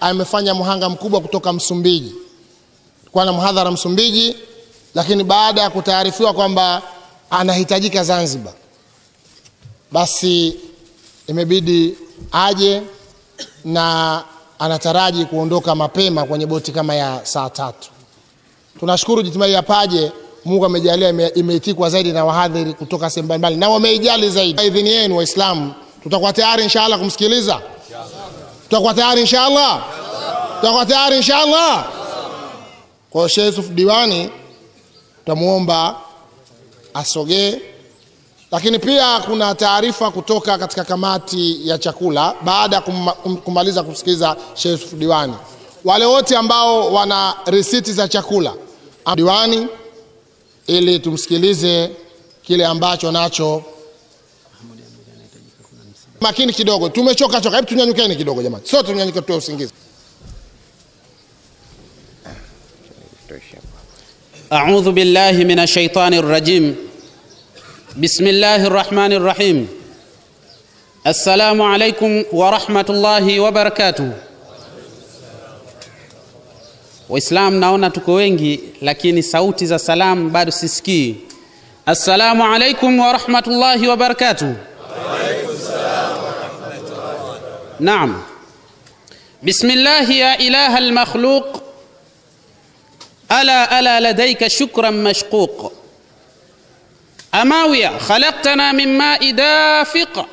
amefanya mhanga mkubwa kutoka Msumbiji, kwa na mhadhara Msumbiji, lakini baada ya kutaarifiwa kwamba anahitajika Zanzibar, basi imebidi aje na anataraji kuondoka mapema kwenye boti kama ya saa tatu. Tunashukuru Jitimai ya Paje, Mungu amejalia imeitikwa zaidi na wahadhiri kutoka sehemu mbalimbali na wameijali zaidi. Idhini yenu Waislamu, tutakuwa tayari inshallah kumsikiliza, tutakuwa tayari inshallah, tutakuwa tayari inshallah. Kwa hiyo Sheikh Yusuf Diwani tutamuomba asogee, lakini pia kuna taarifa kutoka katika kamati ya chakula baada ya kumaliza kusikiliza Sheikh Yusuf Diwani. Wale wote ambao wana risiti za chakula diwani, ili tumsikilize kile ambacho nacho. Makini kidogo, tumechoka choka. Hebu tunyanyukeni kidogo jamani, sote tunyanyuke, tutoe usingizi. أعوذ بالله من الشيطان الرجيم بسم الله الرحمن الرحيم السلام عليكم ورحمة الله وبركاته Waislamu naona tuko wengi, lakini sauti za salamu bado sisikii. Assalamu alaikum wa rahmatullahi wa barakatuh. Naam. Bismillah ya ilaha almakhluq ألا ألا لديك شكرا مشقوق. أماوية خلقتنا من ماء دافق.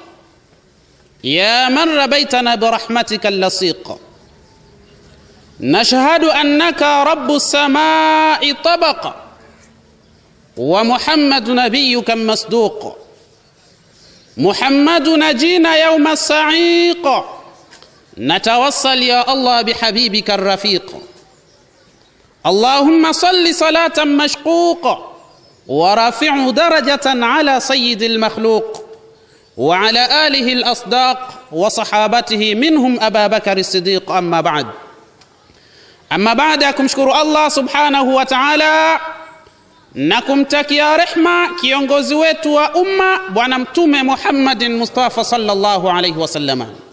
يا من ربيتنا برحمتك اللصيق. نشهد أنك رب السماء طبق. ومحمد نبيك مصدوق محمد نجينا يوم الصعيق. نتوصل يا الله بحبيبك الرفيق. اللهم صل صلاة مشقوق ورافع درجة على سيد المخلوق وعلى آله الأصداق وصحابته منهم أبا بكر الصديق. أما بعد أما بعد أكم شكر الله سبحانه وتعالى. نكم تك يا رحمة كي ينغزويت وأمة ونمتم محمد مصطفى صلى الله عليه وسلم.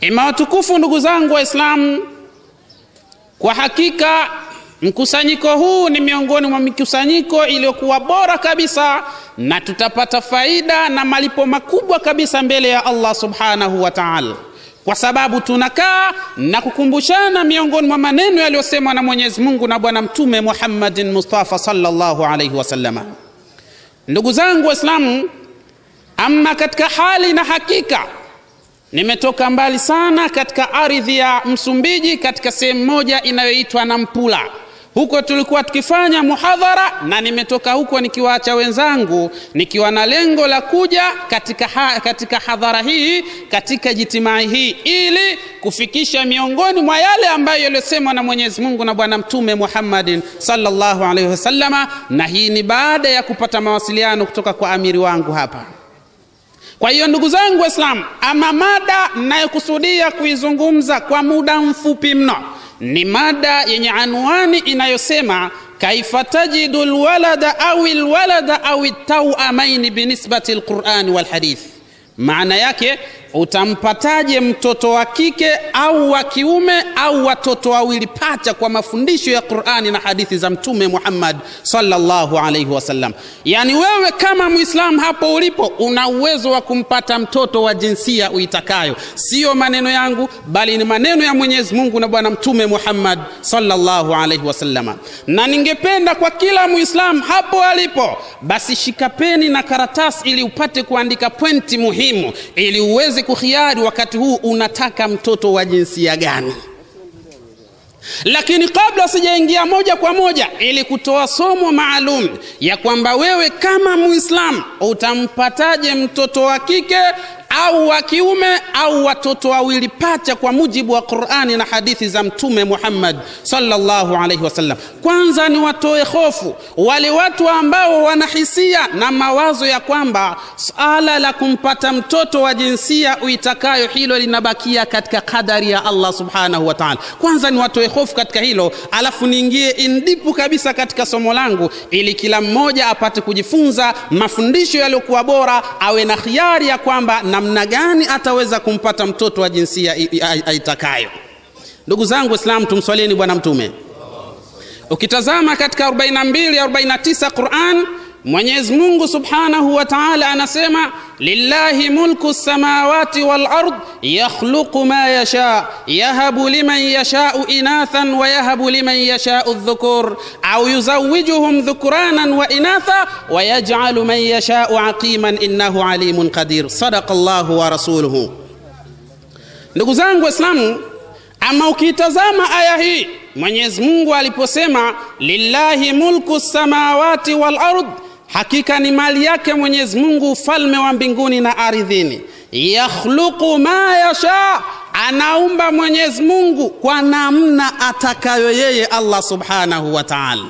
Ima watukufu ndugu zangu Waislamu, kwa hakika mkusanyiko huu ni miongoni mwa mikusanyiko iliyokuwa bora kabisa, na tutapata faida na malipo makubwa kabisa mbele ya Allah subhanahu wa ta'ala, kwa sababu tunakaa na kukumbushana miongoni mwa maneno yaliyosemwa na Mwenyezi Mungu na Bwana Mtume Muhammadin Mustafa sallallahu alaihi wasallama. Ndugu zangu Waislamu, ama katika hali na hakika Nimetoka mbali sana katika ardhi ya Msumbiji, katika sehemu moja inayoitwa Nampula. Huko tulikuwa tukifanya muhadhara, na nimetoka huko nikiwaacha wenzangu nikiwa na lengo la kuja katika, ha, katika hadhara hii katika jitimai hii ili kufikisha miongoni mwa yale ambayo yaliyosemwa na Mwenyezi Mungu na Bwana Mtume Muhammadin sallallahu alaihi wasallama, na hii ni baada ya kupata mawasiliano kutoka kwa amiri wangu hapa. Kwa hiyo ndugu zangu Waislamu, ama mada ninayokusudia kuizungumza kwa muda mfupi mno ni mada yenye anwani inayosema kaifa tajidu lwalada au lwalada au tauamaini binisbati lqurani walhadith. Maana yake utampataje mtoto wa kike au wa kiume au watoto wawili pacha kwa mafundisho ya Qur'ani na hadithi za Mtume Muhammad sallallahu alaihi wasallam. Yani wewe kama Muislam hapo ulipo una uwezo wa kumpata mtoto wa jinsia uitakayo, sio maneno yangu, bali ni maneno ya Mwenyezi Mungu na Bwana Mtume Muhammad sallallahu alaihi wasallam. Na ningependa kwa kila Muislam hapo alipo, basi shikapeni na karatasi ili upate kuandika pointi muhimu ili uweze kukhiari wakati huu unataka mtoto wa jinsia gani. Lakini kabla sijaingia moja kwa moja, ili kutoa somo maalum ya kwamba wewe kama muislam utampataje mtoto wa kike au wa kiume au watoto wawili pacha kwa mujibu wa Qur'ani na hadithi za Mtume Muhammad sallallahu alaihi wasallam. Kwanza ni watoe hofu wale watu ambao wanahisia na mawazo ya kwamba swala la kumpata mtoto wa jinsia uitakayo hilo linabakia katika kadari ya Allah subhanahu wa ta'ala. Kwanza ni watoe hofu katika hilo, alafu niingie indipu kabisa katika somo langu, ili kila mmoja apate kujifunza mafundisho yaliyokuwa bora, awe na khiari ya kwamba namna namna gani ataweza kumpata mtoto wa jinsia aitakayo. Ndugu zangu Waislamu, tumswalieni Bwana Mtume. Ukitazama katika 42 49 Quran, Mwenyezi Mungu Subhanahu wa Ta'ala anasema lillahi mulku samawati wal ard yakhluqu ma yasha yahabu liman yashau inathan wa yahabu liman yashau dhukur au yuzawwijuhum dhukranan wa inatha wa yaj'alu man yashau aqiman innahu alimun qadir. Sadaqa Allahu wa rasuluhu. Ndugu zangu Waislamu, ama ukitazama aya hii Mwenyezi Mungu aliposema lillahi mulku samawati wal ard, hakika ni mali yake Mwenyezi Mungu ufalme wa mbinguni na ardhini. Yakhluqu ma yasha, anaumba Mwenyezi Mungu kwa namna atakayo yeye Allah subhanahu wa ta'ala.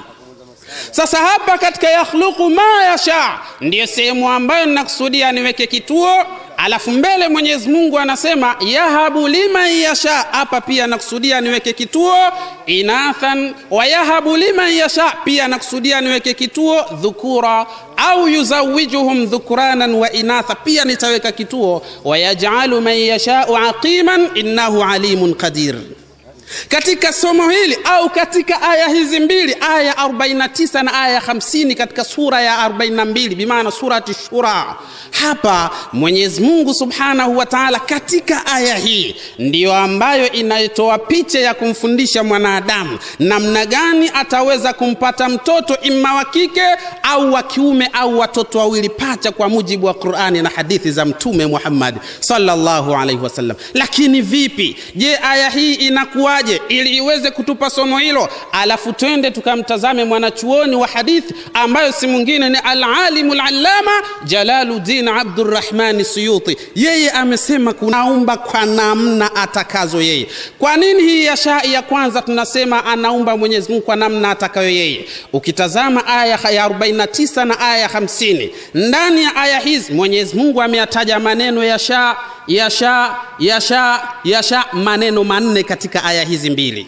Sasa hapa katika yakhluqu ma yasha ndiyo sehemu ambayo ninakusudia niweke kituo alafu mbele Mwenyezi Mungu anasema yahabu liman yasha. Hapa pia nakusudia niweke kituo inathan, wa yahabu liman yasha, pia nakusudia niweke kituo dhukura, au yuzawijuhum dhukuranan wa inatha, pia nitaweka kituo wa yaj'alu man yashau aqiman innahu alimun qadir. Katika somo hili au katika aya hizi mbili, aya 49 na aya 50 katika sura ya 42, bimaana surati Shura, hapa Mwenyezi Mungu Subhanahu wa Ta'ala katika aya hii ndiyo ambayo inaitoa picha ya kumfundisha mwanadamu namna gani ataweza kumpata mtoto imma wa kike au wa kiume au watoto wawili pacha, kwa mujibu wa Qur'ani na hadithi za Mtume muhammadi sallallahu alaihi wasallam. Lakini vipi? Je, aya hii inakuwa je ili iweze kutupa somo hilo, alafu twende tukamtazame mwanachuoni wa hadithi ambayo si mwingine ni alalimu lalama Jalaluddin Abdurrahmani Suyuti. Yeye amesema kunaumba kwa namna atakazo yeye. Kwa nini hii ya shai ya kwanza tunasema anaumba Mwenyezi Mungu kwa namna atakayo yeye? Ukitazama aya ya 49 na aya ya 50, ndani ya aya hizi Mwenyezi Mungu ameyataja maneno ya sha ya sha ya sha ya sha maneno manne katika aya hizi mbili.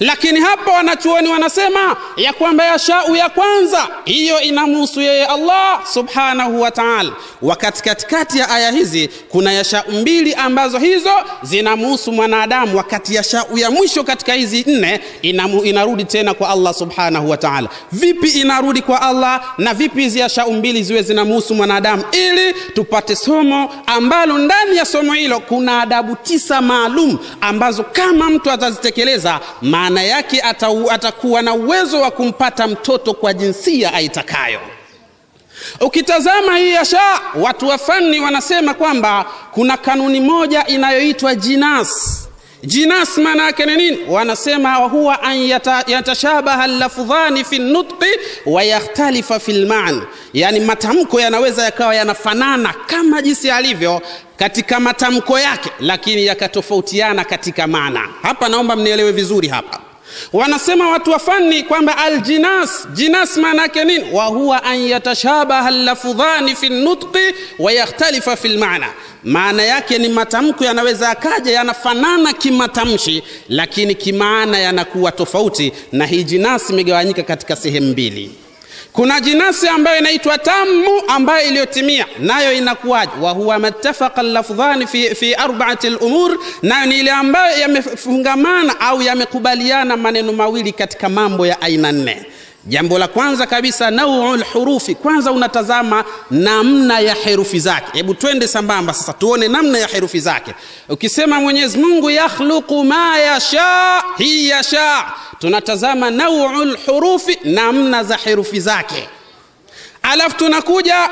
Lakini hapa wanachuoni wanasema ya kwamba yashau ya kwanza hiyo inamhusu yeye Allah subhanahu wa ta'ala, wakati katikati ya aya hizi kuna yashau mbili ambazo hizo zinamhusu mwanadamu, wakati yashau ya mwisho katika hizi nne inamu, inarudi tena kwa Allah subhanahu wa ta'ala. Vipi inarudi kwa Allah na vipi hizi yashau mbili ziwe zinamhusu mwanadamu, ili tupate somo ambalo ndani ya somo hilo kuna adabu tisa maalum ambazo kama mtu atazitekeleza maana yake atakuwa na uwezo wa kumpata mtoto kwa jinsia aitakayo. Ukitazama hii asha watu wa fani wanasema kwamba kuna kanuni moja inayoitwa jinas. Jinas maana yake ni nini? Wanasema huwa an yata, yatashabaha lafdhani fi nutqi wa yakhtalifa fi lman, yani matamko yanaweza yakawa yanafanana kama jinsi alivyo katika matamko yake, lakini yakatofautiana katika maana. Hapa naomba mnielewe vizuri hapa. Wanasema watu wa fani kwamba aljinas, jinas maana yake nini? wa huwa an yatashabaha lafudhani fi nutqi wa yakhtalifa fi lmaana, maana yake ni matamko yanaweza akaja yanafanana kimatamshi, lakini kimaana yanakuwa tofauti. Na hii jinas imegawanyika katika sehemu mbili. Kuna jinasi ambayo inaitwa tamu ambayo iliyotimia, nayo inakuwaje? wa huwa mattafaqa lafdhani fi, fi arbaati lumur, nayo ni ile ambayo yamefungamana au yamekubaliana maneno mawili katika mambo ya aina nne. Jambo la kwanza kabisa, nauul hurufi, Kwanza unatazama namna ya herufi zake. Hebu twende sambamba sasa, tuone namna ya herufi zake. Ukisema Mwenyezi Mungu yakhluqu ma yasha, hii yasha, tunatazama nauul hurufi, namna za herufi zake, alafu tunakuja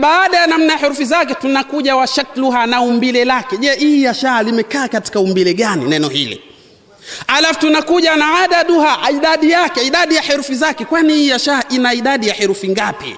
baada ya namna ya herufi zake tunakuja wa shakluha, na umbile lake. Je, hii yasha limekaa katika umbile gani neno hili? Alafu tunakuja na adaduha, idadi yake, idadi ya herufi zake, kwani hii yasha ina idadi ya herufi ngapi?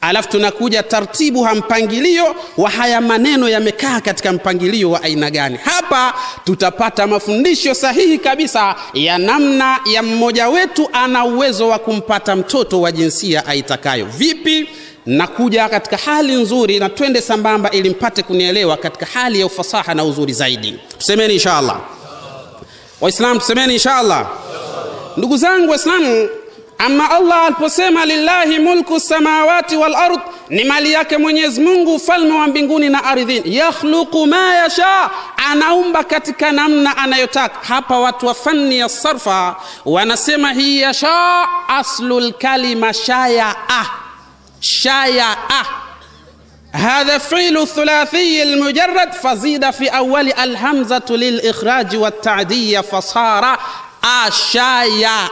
Alafu tunakuja tartibu ha mpangilio wa haya maneno yamekaa katika mpangilio wa aina gani. Hapa tutapata mafundisho sahihi kabisa ya namna ya mmoja wetu ana uwezo wa kumpata mtoto wa jinsia aitakayo. Vipi? Nakuja katika hali nzuri, na twende sambamba ili mpate kunielewa katika hali ya ufasaha na uzuri zaidi. Tusemeni inshallah. Waislamu tusemeni inshallah. Ndugu zangu Waislamu, ama Allah aliposema lillahi mulku samawati wal ard, ni mali yake Mwenyezi Mungu, ufalme wa mbinguni na ardhini. Yakhluqu ma yasha, anaumba katika namna anayotaka. Hapa watu wa fani ya sarfa wanasema hii yasha, aslul kalima shayaa, shayaa هذا فعل الثلاثي المجرد فزيد في أول الهمزة للإخراج والتعدية فصار أشايا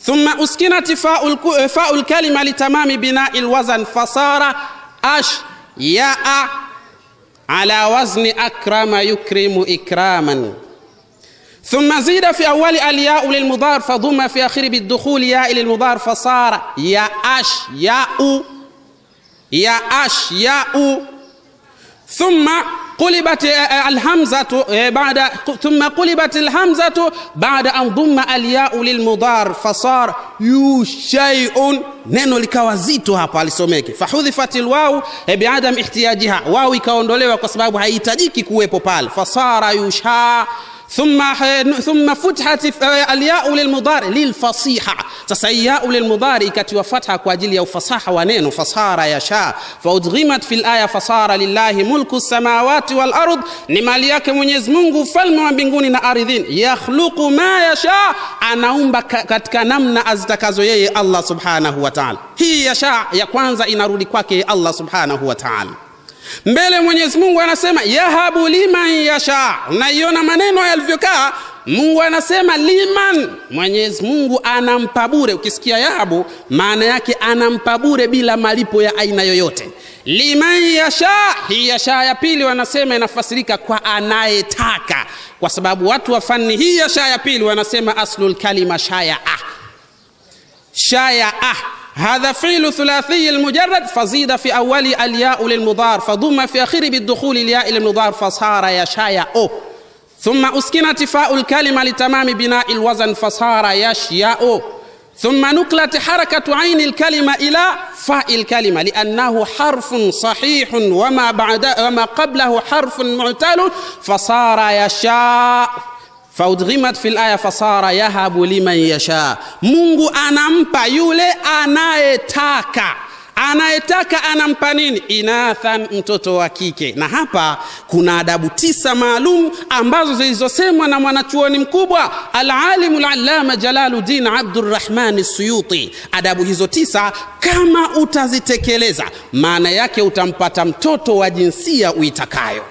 ثم أسكنت فاء, الك... فاء الكلمة لتمام بناء الوزن فصار أشياء على وزن أكرم يكرم إكراما. ثم زيد في أول الياء للمضار فضم في آخر بالدخول ياء للمضار فصار يا أشياء يا اش يا أو ثم قلبت آه، آه، الهمزة آه، بعد ثم قلبت الهمزة بعد أن ضم الياء للمضار فصار يوشيء نينو لكوازيتو هابا لسوميك فحذفت الواو بعدم احتياجها. واو كوندوليو كسبابو هايتاجيكي كويبو بال فصار يوشيء ثم ثم فتحت الياء للمضارع للفصيحة. تسياء للمضارع كتوى فتحه كاجل يا فصاحه ونين فصار يشاء فأدغمت في الآية فصار لله ملك السماوات والأرض. نماليك من يزمون فلم من بنغون اردين يخلق ما يشاء. أنا امبا كتكنمنا ازدكازوي الله سبحانه وتعالى هي يشاء يا كوانزا ان الله سبحانه وتعالى mbele mwenyezi mungu anasema yahabu liman yasha. Unaiona maneno yalivyokaa mungu anasema liman. Mwenyezi mungu anampa bure. Ukisikia yahabu maana yake anampa bure bila malipo ya aina yoyote. Liman yasha. Hii yasha ya pili wanasema inafasirika kwa anayetaka kwa sababu watu wa fani hii yasha ya pili wanasema aslulkalima shaya ah. shayaa هذا فعل ثلاثي المجرد فزيد في أول الياء للمضار فضم في آخره بالدخول الياء للمضار فصار يشاء ثم أسكنت فاء الكلمة لتمام بناء الوزن فصار يشياء ثم نقلت حركة عين الكلمة إلى فاء الكلمة لأنه حرف صحيح وما بعد وما قبله حرف معتل فصار يشاء faudghimat fil aya fasara yahabu liman yasha. Mungu anampa yule anayetaka. Anayetaka anampa nini? Inathan mtoto wa kike. Na hapa kuna adabu tisa maalum ambazo zilizosemwa na mwanachuoni mkubwa alalimu lalama Jalaluddin Abdurrahman suyuti. Adabu hizo tisa kama utazitekeleza maana yake utampata mtoto wa jinsia uitakayo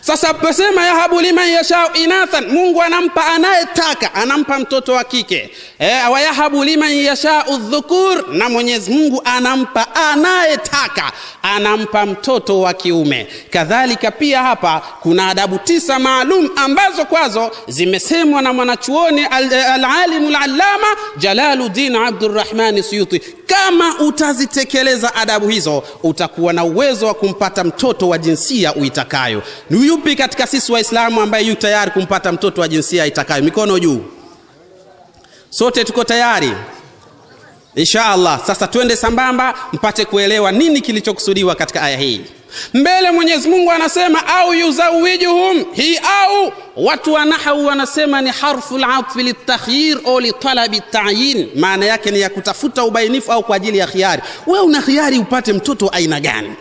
sasa pasema yahabu liman yashau inathan mungu anampa anayetaka anampa mtoto wa kike. E, wayahabu liman yashau dhukur na mwenyezi mungu anampa anayetaka anampa mtoto wa kiume. Kadhalika pia hapa kuna adabu tisa maalum ambazo kwazo zimesemwa na mwanachuoni alalimu al lalama jalaludin abdurrahmani suyuti. Kama utazitekeleza adabu hizo utakuwa na uwezo wa kumpata mtoto wa jinsia uitakayo ni yupi katika sisi waislamu ambaye yu tayari kumpata mtoto wa jinsia itakayo? Mikono juu. Sote tuko tayari? Insha allah sasa twende sambamba mpate kuelewa nini kilichokusudiwa katika aya hii. Mbele mwenyezi mungu anasema au yuzawijuhum hii au? Watu wa nahau wanasema ni harfu latfi litakhyir au litalabi tayin. Maana yake ni ya kutafuta ubainifu au kwa ajili ya khiari. We una khiari upate mtoto aina gani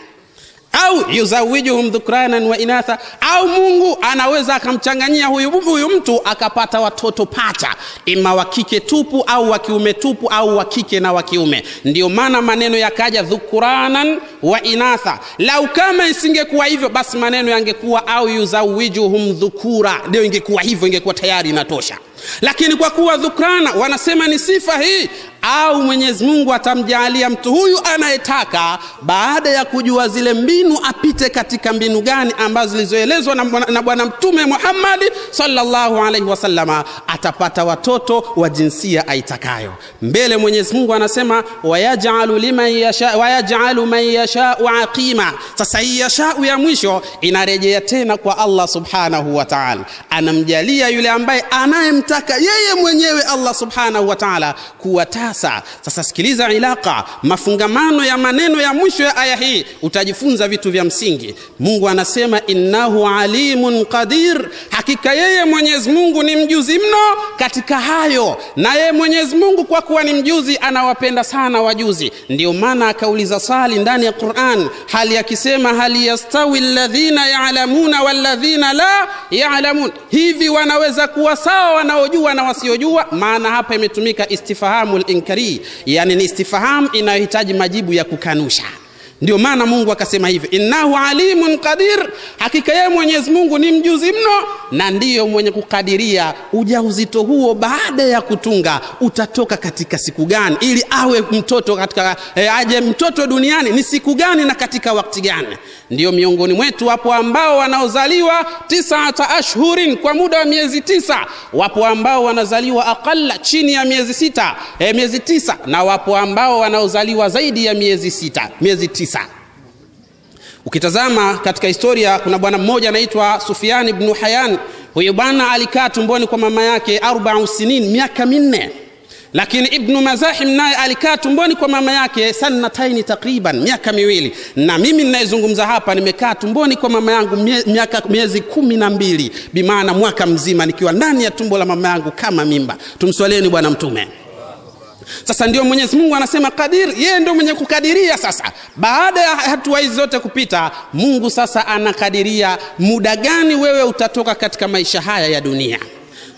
au yuzawijuhum dhukranan wa inatha. Au mungu anaweza akamchanganyia huyu, huyu mtu akapata watoto pacha. Ima wa kike tupu au wa kiume tupu au wa kike na wa kiume. Ndio maana maneno yakaja dhukuranan wa inatha. Lau kama isingekuwa hivyo basi maneno yangekuwa au yuzawijuhum dhukura ndio ingekuwa hivyo ingekuwa tayari inatosha. Lakini kwa kuwa dhukrana wanasema ni sifa hii au mwenyezi mungu atamjaalia mtu huyu anayetaka baada ya kujua zile mbinu apite katika mbinu gani ambazo zilizoelezwa na bwana mtume Muhammad sallallahu alaihi wasallama. Atapata watoto wa jinsia aitakayo. Mbele mwenyezi mungu anasema wayajalu liman yasha wayajalu man yashau aqima. Sasa hii yashau ya mwisho inarejea tena kwa allah subhanahu wa taala. Anamjalia yule ambaye anayemtaka yeye mwenyewe allah subhanahu wa taala kuwa tasa sasa sikiliza ilaka mafungamano ya maneno ya mwisho ya aya hii utajifunza vitu vya msingi. Mungu anasema innahu alimun qadir hakika yeye mwenyezi mungu ni mjuzi mno katika hayo na yeye mwenyezi mungu kwa kuwa ni mjuzi anawapenda sana wajuzi. Ndio maana akauliza swali ndani ya quran hali akisema hal yastawi alladhina yalamuna walladhina la yalamun hivi wanaweza kuwa sawa wanaojua na wasiojua? Maana hapa imetumika istifahamu linkari yani ni istifahamu inayohitaji majibu ya kukanusha ndio maana mungu akasema hivi innahu alimun qadir hakika yeye mwenyezi mungu ni mjuzi mno na ndiyo mwenye kukadiria ujauzito huo baada ya kutunga utatoka katika siku gani ili awe mtoto katika e, aje mtoto duniani ni siku gani na katika wakti gani. Ndio miongoni mwetu wapo ambao wanaozaliwa tisata ashhurin kwa muda wa miezi tisa. Wapo ambao wanazaliwa aqalla chini ya miezi sita e, miezi tisa. Na wapo ambao wanaozaliwa zaidi ya miezi sita miezi tisa ukitazama katika historia kuna bwana mmoja anaitwa sufiani bnu hayan. Huyu bwana alikaa tumboni kwa mama yake arbau sinin miaka minne. Lakini ibnu mazahim naye alikaa tumboni kwa mama yake sanataini takriban miaka miwili. Na mimi ninayezungumza hapa nimekaa tumboni kwa mama yangu miaka miezi kumi na mbili. Bimaana mwaka mzima nikiwa ndani ya tumbo la mama yangu kama mimba. Tumswalieni bwana mtume sasa ndio mwenyezi mungu anasema kadir yeye ndio mwenye kukadiria sasa. Baada ya hatua hizi zote kupita mungu sasa anakadiria muda gani wewe utatoka katika maisha haya ya dunia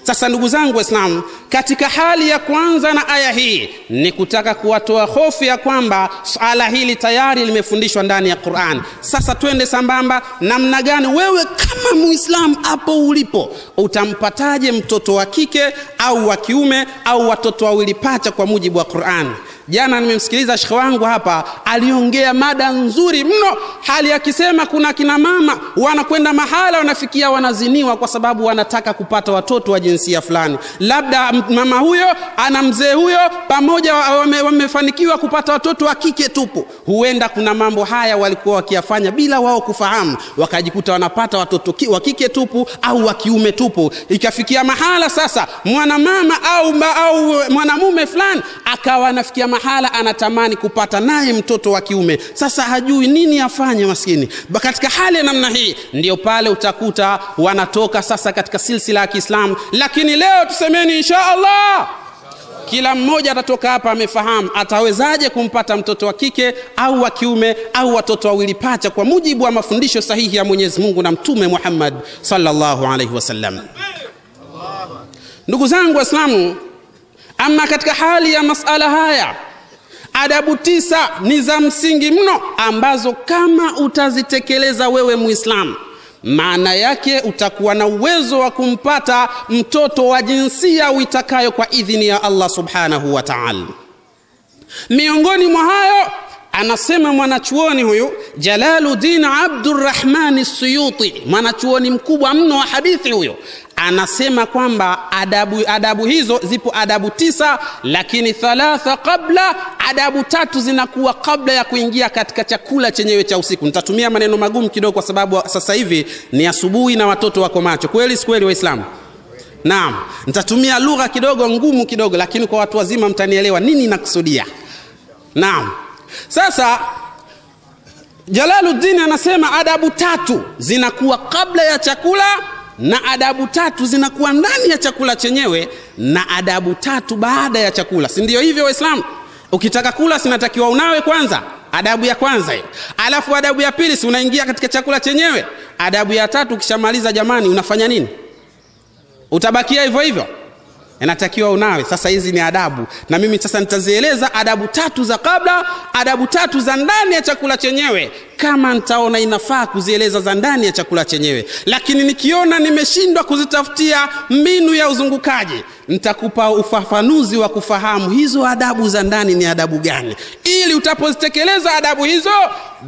sasa ndugu zangu waislamu katika hali ya kwanza na aya hii ni kutaka kuwatoa hofu ya kwamba swala hili tayari limefundishwa ndani ya quran. Sasa twende sambamba namna gani wewe kama muislamu hapo ulipo utampataje mtoto wa kike au wa kiume au watoto wawili pacha kwa mujibu wa quran jana nimemsikiliza shekhe wangu hapa aliongea mada nzuri mno hali akisema kuna kina mama wanakwenda mahala wanafikia wanaziniwa kwa sababu wanataka kupata watoto wa jinsia fulani. Labda mama huyo ana mzee huyo pamoja wame, wamefanikiwa kupata watoto wa kike tupu. Huenda kuna mambo haya walikuwa wakiyafanya bila wao kufahamu. Wakajikuta wanapata watoto ki, wa kike tupu au wa kiume tupu. Ikafikia mahala sasa mwanamama au, au mwanamume fulani akawa anafikia anatamani kupata naye mtoto wa kiume. Sasa hajui nini afanye maskini. Katika hali ya namna hii ndio pale utakuta wanatoka sasa katika silsila ya kiislamu. Lakini leo tusemeni insha allah kila mmoja atatoka hapa amefahamu atawezaje kumpata mtoto wa kike au wa kiume au watoto wawili pacha kwa mujibu wa mafundisho sahihi ya mwenyezi mungu na mtume muhammad sallallahu alaihi wasallam. Ndugu zangu waislamu ama katika hali ya masala haya adabu tisa ni za msingi mno ambazo kama utazitekeleza wewe muislamu maana yake utakuwa na uwezo wa kumpata mtoto wa jinsia uitakayo kwa idhini ya allah subhanahu wa taala. Miongoni mwa hayo anasema mwanachuoni huyu jalaludin abdurrahmani suyuti mwanachuoni mkubwa mno wa hadithi huyo anasema kwamba adabu, adabu hizo zipo adabu tisa lakini thalatha qabla adabu tatu zinakuwa kabla ya kuingia katika chakula chenyewe cha usiku. Nitatumia maneno magumu kidogo kwa sababu sasa hivi ni asubuhi na watoto wako macho. Kweli si kweli waislamu? Naam. Nitatumia lugha kidogo ngumu kidogo lakini kwa watu wazima mtanielewa nini nakusudia naam. Sasa jalaluddin anasema adabu tatu zinakuwa kabla ya chakula na adabu tatu zinakuwa ndani ya chakula chenyewe na adabu tatu baada ya chakula. Si ndio hivyo waislamu? Ukitaka kula sinatakiwa unawe kwanza. Adabu ya kwanza hiyo. Alafu adabu ya pili si unaingia katika chakula chenyewe. Adabu ya tatu ukishamaliza jamani unafanya nini? Utabakia hivyo hivyo? Inatakiwa unawe. Sasa hizi ni adabu. Na mimi sasa nitazieleza adabu tatu za kabla adabu tatu za ndani ya chakula chenyewe kama nitaona inafaa kuzieleza za ndani ya chakula chenyewe. Lakini nikiona nimeshindwa kuzitafutia mbinu ya uzungukaji nitakupa ufafanuzi wa kufahamu hizo adabu za ndani ni adabu gani. Ili utapozitekeleza adabu hizo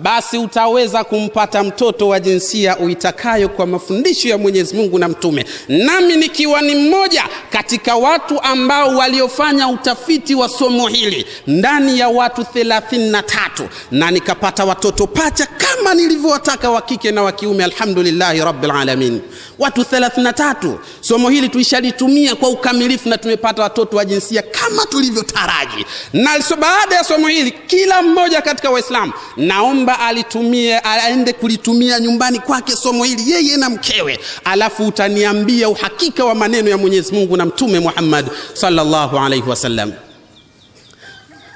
basi utaweza kumpata mtoto wa jinsia uitakayo kwa mafundisho ya mwenyezi mungu na mtume. Nami nikiwa ni mmoja katika watu ambao waliofanya utafiti wa somo hili ndani ya watu 33 na nikapata watoto pacha kama nilivyowataka wa kike na wa kiume alhamdulillahi rabbil alamin. Watu 33 somo hili tuishalitumia kwa ukamilifu na tumepata watoto wa jinsia kama tulivyotaraji. Na so baada ya somo hili kila mmoja katika waislamu naomba alitumie aende kulitumia nyumbani kwake somo hili yeye na mkewe. Alafu utaniambia uhakika wa maneno ya mwenyezi mungu na mtume muhammad sallallahu alaihi wasallam.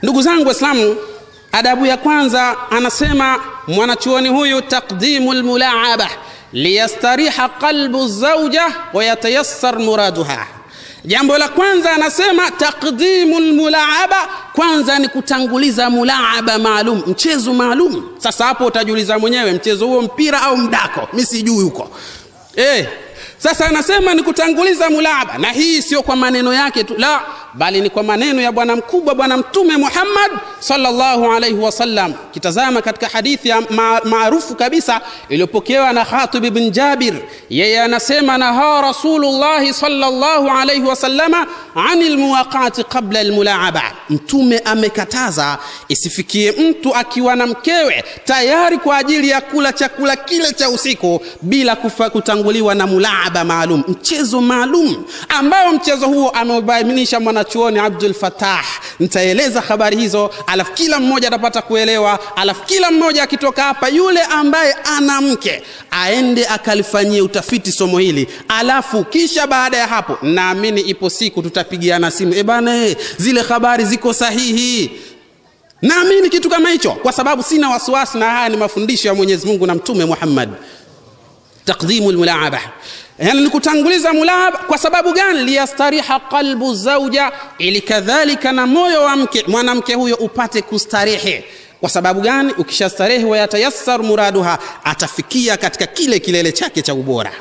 Ndugu zangu waislamu adabu ya kwanza anasema mwanachuoni huyu taqdimu lmulaaba liyastariha qalbu zauja wayatayassar muraduha. Jambo la kwanza anasema taqdimu lmulaaba kwanza ni kutanguliza mulaaba maalum mchezo maalum. Sasa hapo utajiuliza mwenyewe mchezo huo mpira au mdako? Mi sijui huko. Eh, sasa anasema ni kutanguliza mulaaba. Na hii sio kwa maneno yake tu la bali ni kwa maneno ya bwana mkubwa bwana mtume muhammad sallallahu alaihi wasallam kitazama katika hadithi ya ma maarufu kabisa iliyopokewa na khatib ibn jabir. Yeye anasema naha Rasulullah sallallahu alaihi wasallama ani muwaqati qabla lmulaaba mtume amekataza isifikie mtu akiwa na mkewe tayari kwa ajili ya kula chakula kile cha usiku bila kufa kutanguliwa na mulaaba maalum mchezo maalum ambao mchezo huo ameubainisha mwanachuoni abdul fatah nitaeleza habari hizo alafu kila mmoja atapata kuelewa alafu kila mmoja akitoka hapa yule ambaye ana mke aende akalifanyie utafiti somo hili. Alafu kisha baada ya hapo naamini ipo siku tutapigiana simu. E bana e, zile habari ziko sahihi. Naamini kitu kama hicho kwa sababu sina wasiwasi na haya ni mafundisho ya mwenyezi mungu na mtume muhammad. Taqdimu lmulaaba yani ni kutanguliza mulaba kwa sababu gani? Liyastariha qalbu zauja ili kadhalika na moyo wa mke mwanamke huyo upate kustarehe. Kwa sababu gani? Ukishastarehe wayatayassar muraduha atafikia katika kile kilele chake cha ubora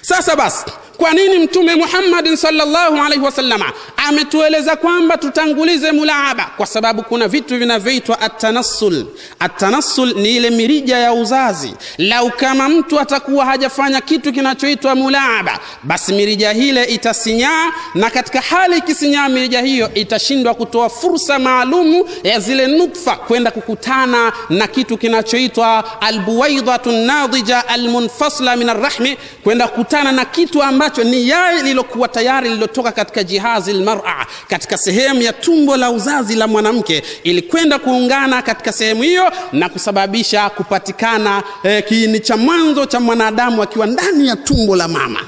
sasa basi kwa nini mtume muhammadin salllahu alaihi wasallama ametueleza kwamba tutangulize mulaaba? Kwa sababu kuna vitu vinavyoitwa atanassul atanassul ni ile mirija ya uzazi. Lau kama mtu atakuwa hajafanya kitu kinachoitwa mulaaba basi mirija hile itasinyaa na katika hali ikisinyaa mirija hiyo itashindwa kutoa fursa maalumu ya zile nutfa kwenda kukutana na kitu kinachoitwa albuwaidhatu nadija almunfasla min arrahmi kwenda kukutana na kitu ambacho ni yai lilokuwa tayari lilotoka katika jihazi lmara katika sehemu ya tumbo la uzazi la mwanamke ilikwenda kuungana katika sehemu hiyo na kusababisha kupatikana eh, kiini cha mwanzo cha mwanadamu akiwa ndani ya tumbo la mama.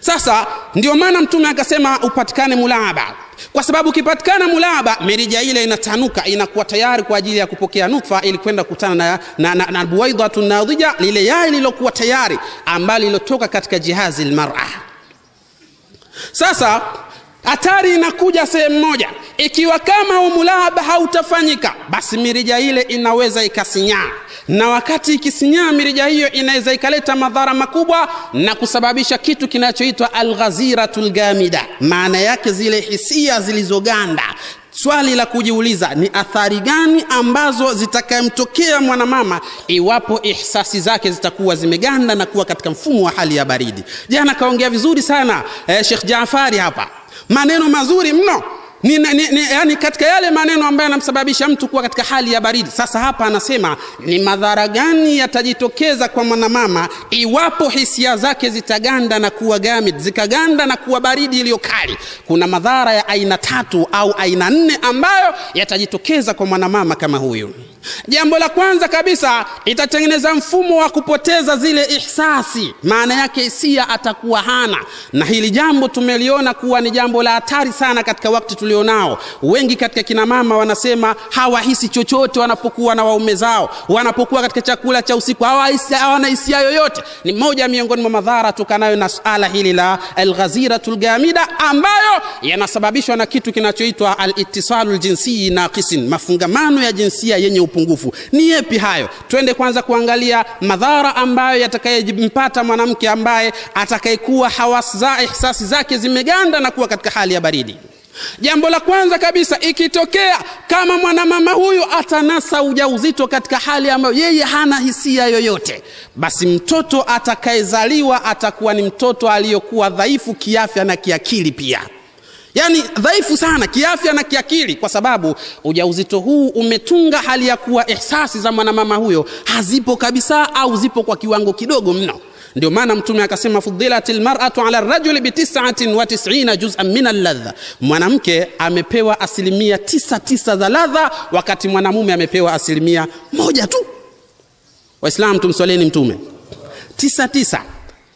Sasa ndio maana mtume akasema upatikane mulaaba kwa sababu ukipatikana mulaba mirija ile inatanuka inakuwa tayari kwa ajili ya kupokea nutfa ili kwenda kukutana na, na, na, na buwaidhatu nadhija lile yai lilokuwa tayari ambalo lilotoka katika jihazi lmara sasa hatari inakuja sehemu moja. Ikiwa kama umulaba hautafanyika basi mirija ile inaweza ikasinyaa na wakati ikisinyaa mirija hiyo inaweza ikaleta madhara makubwa na kusababisha kitu kinachoitwa alghaziratu lgamida maana yake zile hisia zilizoganda. Swali la kujiuliza ni athari gani ambazo zitakayemtokea mwanamama iwapo ihsasi zake zitakuwa zimeganda na kuwa katika mfumo wa hali ya baridi? Jana kaongea vizuri sana eh, shekh jafari hapa. Maneno mazuri mno ni, ni, ni, yani katika yale maneno ambayo yanamsababisha mtu kuwa katika hali ya baridi. Sasa hapa anasema ni madhara gani yatajitokeza kwa mwanamama iwapo hisia zake zitaganda na kuwa gamid zikaganda na kuwa baridi iliyo kali? Kuna madhara ya aina tatu au aina nne ambayo yatajitokeza kwa mwanamama kama huyu jambo la kwanza kabisa itatengeneza mfumo wa kupoteza zile ihsasi. Maana yake hisia atakuwa hana. Na hili jambo tumeliona kuwa ni jambo la hatari sana katika wakati tulionao. Wengi katika kina mama wanasema hawahisi chochote wanapokuwa na waume zao. Wanapokuwa katika chakula cha usiku hawana hisia yoyote. Ni moja miongoni mwa madhara tukanayo na suala hili la alghaziratu lgamida ambayo yanasababishwa na kitu kinachoitwa alitisalu ljinsii naqisin mafungamano ya jinsia yenye upungufu. Ni yepi hayo? Twende kwanza kuangalia madhara ambayo yatakayempata mwanamke ambaye atakayekuwa hawas za ihsasi zake zimeganda na kuwa katika hali ya baridi. Jambo la kwanza kabisa ikitokea kama mwanamama huyu atanasa ujauzito katika hali ambayo yeye hana hisia yoyote basi mtoto atakayezaliwa atakuwa ni mtoto aliyokuwa dhaifu kiafya na kiakili pia yaani dhaifu sana kiafya na kiakili kwa sababu ujauzito huu umetunga hali ya kuwa ihsasi za mwanamama huyo hazipo kabisa au zipo kwa kiwango kidogo mno. Ndio maana mtume akasema fudilat lmaratu ala rajuli bitisatin wa tisina juzan min alladha. Mwanamke amepewa asilimia tisa tisa za ladha wakati mwanamume amepewa asilimia moja tu. Waislam tumswaleni mtume. Tisa tisa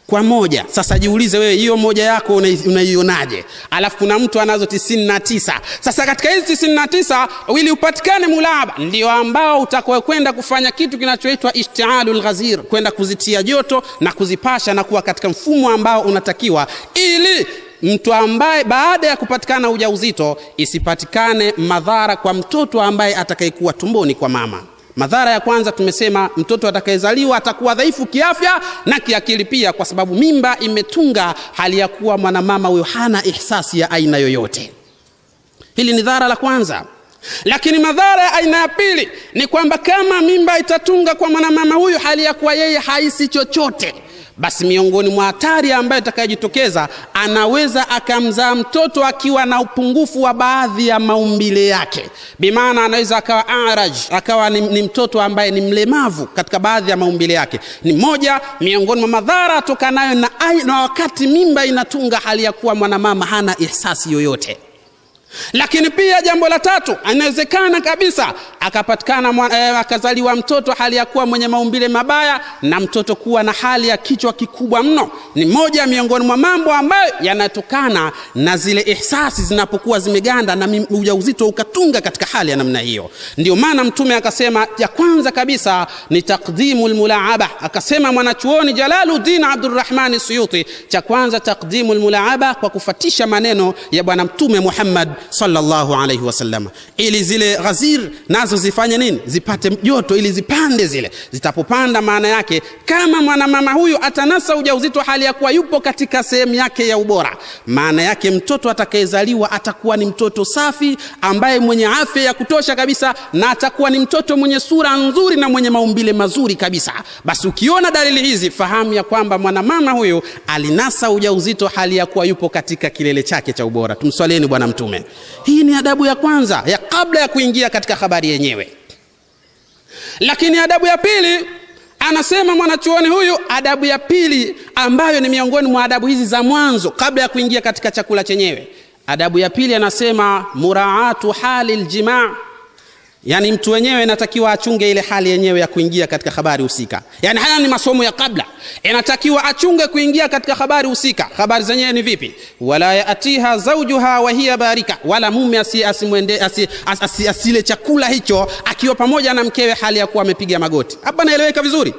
kwa moja. Sasa jiulize wewe hiyo moja yako unaionaje? Alafu kuna mtu anazo tisini na tisa. Sasa katika hizi tisini na tisa ili upatikane mulaba. Ndio ambao utakwenda kufanya kitu kinachoitwa ishtialu lghazir kwenda kuzitia joto na kuzipasha na kuwa katika mfumo ambao unatakiwa ili mtu ambaye baada ya kupatikana ujauzito isipatikane madhara kwa mtoto ambaye atakayekuwa tumboni kwa mama madhara ya kwanza tumesema mtoto atakayezaliwa atakuwa dhaifu kiafya na kiakili pia kwa sababu mimba imetunga hali ya kuwa mwanamama huyo hana ihsasi ya aina yoyote. Hili ni dhara la kwanza. Lakini madhara ya aina ya pili ni kwamba kama mimba itatunga kwa mwanamama huyu hali ya kuwa yeye haisi chochote basi miongoni mwa hatari ambayo itakayojitokeza anaweza akamzaa mtoto akiwa na upungufu wa baadhi ya maumbile yake. Bimaana anaweza akawa araj akawa ni, ni mtoto ambaye ni mlemavu katika baadhi ya maumbile yake. Ni moja miongoni mwa madhara atokanayo na, na wakati mimba inatunga hali ya kuwa mwanamama hana ihsasi yoyote. Lakini pia jambo la tatu inawezekana kabisa akapatikana eh, akazaliwa mtoto hali ya kuwa mwenye maumbile mabaya na mtoto kuwa na hali ya kichwa kikubwa mno. Ni moja miongoni mwa mambo ambayo yanatokana na zile ihsasi zinapokuwa zimeganda na ujauzito ukatunga katika hali ya namna hiyo. Ndio maana mtume akasema ya kwanza kabisa ni takdimu lmulaaba akasema mwanachuoni jalaluddin abdurrahmani suyuti cha kwanza takdimu lmulaaba kwa kufatisha maneno ya bwana mtume muhammad sallallahu alaihi wasallam. Ili zile ghazir nazo zifanye nini? Zipate joto ili zipande zile. Zitapopanda maana yake kama mwanamama huyu atanasa ujauzito hali ya kuwa yupo katika sehemu yake ya ubora maana yake mtoto atakayezaliwa atakuwa ni mtoto safi ambaye mwenye afya ya kutosha kabisa na atakuwa ni mtoto mwenye sura nzuri na mwenye maumbile mazuri kabisa. Basi ukiona dalili hizi fahamu ya kwamba mwanamama huyu alinasa ujauzito hali ya kuwa yupo katika kilele chake cha ubora. Tumswalieni bwana mtume. Hii ni adabu ya kwanza ya kabla ya kuingia katika habari yenyewe lakini adabu ya pili anasema mwanachuoni huyu adabu ya pili ambayo ni miongoni mwa adabu hizi za mwanzo kabla ya kuingia katika chakula chenyewe. Adabu ya pili anasema muraatu hali ljimaa yaani mtu wenyewe inatakiwa achunge ile hali yenyewe ya kuingia katika habari husika. Yaani haya ni masomo ya kabla. Inatakiwa achunge kuingia katika habari husika. Habari zenyewe ni vipi? Wala yaatiha zaujuha wa hiya barika. Wala mume asi, asimwende, asi, asi, asi, asile chakula hicho akiwa pamoja na mkewe hali ya kuwa amepiga magoti. Hapa naeleweka vizuri?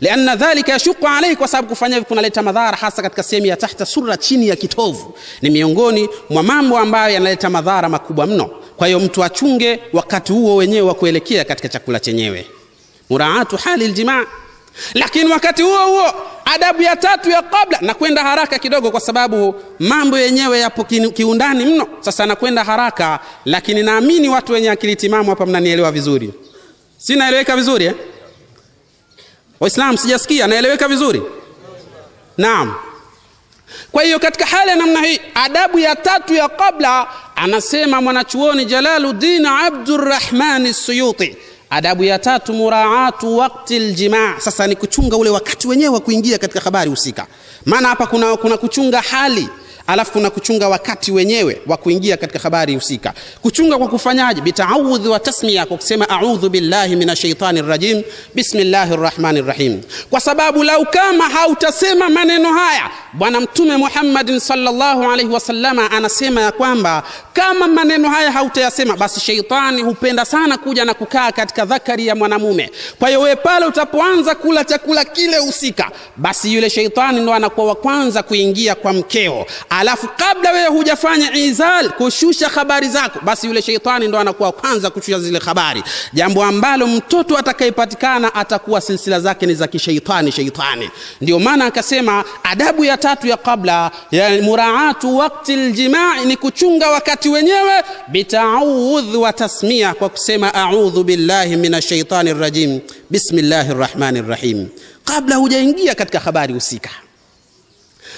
Lianna dhalika yashuku alaihi kwa sababu kufanya hivi kunaleta madhara hasa katika sehemu ya tahta sura chini ya kitovu. Ni miongoni mwa mambo ambayo yanaleta madhara makubwa mno kwa hiyo mtu achunge wakati huo wenyewe wa kuelekea katika chakula chenyewe. Muraatu hali ljimaa lakini wakati huo huo adabu ya tatu ya kabla nakwenda haraka kidogo kwa sababu mambo yenyewe yapo kiundani mno. Sasa nakwenda haraka lakini naamini watu wenye akili timamu hapa mnanielewa vizuri. Si naeleweka vizuri eh? waislam sijasikia naeleweka vizuri? Naam. Kwa hiyo katika hali ya namna hii adabu ya tatu ya kabla anasema mwanachuoni jalaluddin Abdurrahman suyuti adabu ya tatu muraatu wakti ljimaa sasa ni kuchunga ule wakati wenyewe wa kuingia katika habari husika. Maana hapa kuna, kuna kuchunga hali alafu kuna kuchunga wakati wenyewe wa kuingia katika habari husika. Kuchunga kwa kufanyaje? Bitaawudhi wa tasmia kwa kusema audhu billahi minashaitani rajim bismillahi rrahmani rrahim kwa sababu lau kama hautasema maneno haya bwana mtume muhammadin salllahu alaihi wasallama anasema ya kwamba kama maneno haya hautayasema basi sheitani hupenda sana kuja na kukaa katika dhakari ya mwanamume. Kwa hiyo wewe pale utapoanza kula chakula kile husika basi yule sheitani ndo anakuwa wa kwanza kuingia kwa mkeo alafu kabla wewe hujafanya izal kushusha habari zako basi yule sheitani ndo anakuwa kwanza kushusha zile habari. Jambo ambalo mtoto atakayepatikana atakuwa silsila zake ni za kisheitani sheitani. Ndio maana akasema adabu ya tatu ya kabla ya muraatu wakti ljimai ni kuchunga wakati wenyewe bitaudh wa tasmia kwa kusema audhu billahi min ashaitani rajim bismillahi rrahmani rrahim kabla hujaingia katika habari husika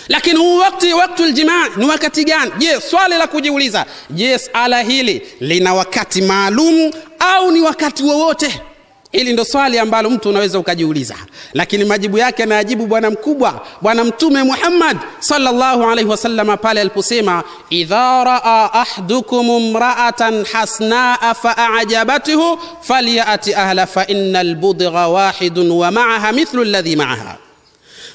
lakini huu wakati waktu ljimaa ni wakati gani? Je swali la kujiuliza je sala hili lina wakati maalum au ni wakati wowote? Hili ndo swali ambalo mtu unaweza ukajiuliza. Lakini majibu yake anayajibu bwana mkubwa bwana mtume muhammad salllahu alaihi wasalama pale aliposema idha raa ahdukum mraatan hasnaa faajabathu falyati ahla faina lbudgha wahidun wa maaha mithlu ladhi maaha.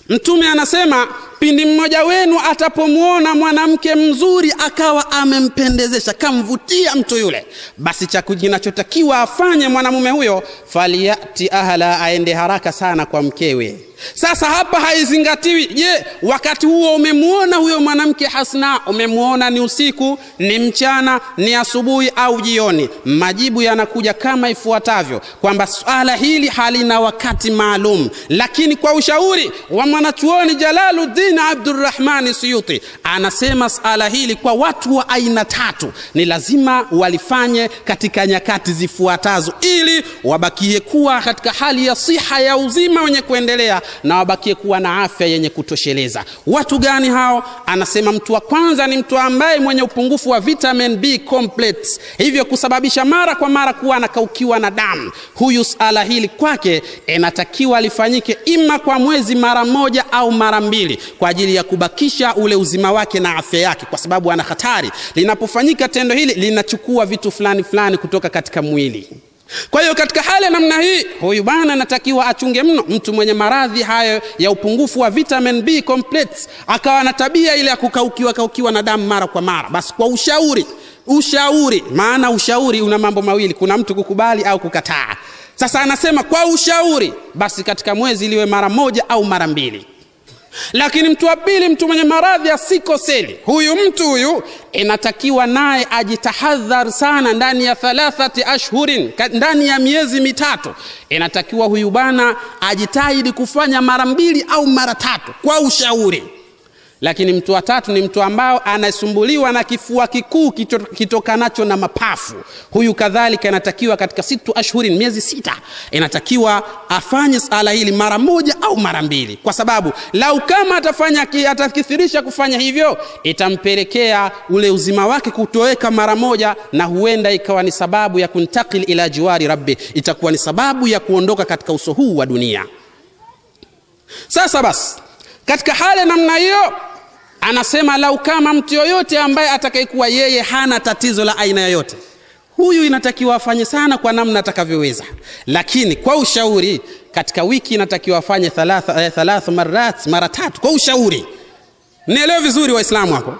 Mtume anasema pindi mmoja wenu atapomwona mwanamke mzuri akawa amempendezesha kamvutia mtu yule basi cha kinachotakiwa afanye mwanamume huyo faliyati ahla aende haraka sana kwa mkewe. Sasa hapa haizingatiwi je wakati huo umemwona huyo mwanamke hasna? Umemwona ni usiku ni mchana ni asubuhi au jioni? Majibu yanakuja kama ifuatavyo kwamba swala hili halina wakati maalum. Lakini kwa ushauri wa mwanachuoni jalaluddin abdurrahmani suyuti anasema sala hili kwa watu wa aina tatu ni lazima walifanye katika nyakati zifuatazo ili wabakie kuwa katika hali ya siha ya uzima wenye kuendelea na wabakie kuwa na afya yenye kutosheleza. Watu gani hao? Anasema mtu wa kwanza ni mtu ambaye mwenye upungufu wa vitamin b complex hivyo kusababisha mara kwa mara kuwa anakaukiwa na damu. Huyu sala hili kwake inatakiwa lifanyike ima kwa mwezi mara moja au mara mbili kwa ajili ya kubakisha ule uzima wake na afya yake kwa sababu ana hatari. Linapofanyika tendo hili linachukua vitu fulani fulani kutoka katika mwili. Kwa hiyo katika hali ya namna hii huyu bwana anatakiwa achunge mno mtu mwenye maradhi hayo ya upungufu wa vitamin b complex akawa na tabia ile ya kukaukiwa kaukiwa na damu mara kwa mara. Basi kwa ushauri ushauri maana ushauri una mambo mawili kuna mtu kukubali au kukataa. Sasa anasema kwa ushauri basi katika mwezi liwe mara moja au mara mbili lakini mtu wa pili mtu mwenye maradhi ya sikoseli huyu mtu huyu inatakiwa naye ajitahadhar sana ndani ya thalathati ashhurin ndani ya miezi mitatu. Inatakiwa huyu bana ajitahidi kufanya mara mbili au mara tatu kwa ushauri lakini mtu wa tatu ni mtu ambao anasumbuliwa na kifua kikuu kitokanacho na mapafu. Huyu kadhalika inatakiwa katika situ ashhurin miezi sita inatakiwa afanye sala hili mara moja au mara mbili. Kwa sababu lau kama atafanya atakithirisha kufanya hivyo itampelekea ule uzima wake kutoweka mara moja na huenda ikawa ni sababu ya kuntakil ila jiwari rabbi. Itakuwa ni sababu ya kuondoka katika uso huu wa dunia. Sasa basi katika hali namna hiyo anasema lau kama mtu yoyote ambaye atakayekuwa yeye hana tatizo la aina yoyote huyu inatakiwa afanye sana kwa namna atakavyoweza. Lakini kwa ushauri katika wiki inatakiwa afanye thalatha, eh, thalatha marat mara tatu kwa ushauri. Nielewe vizuri waislamu hapo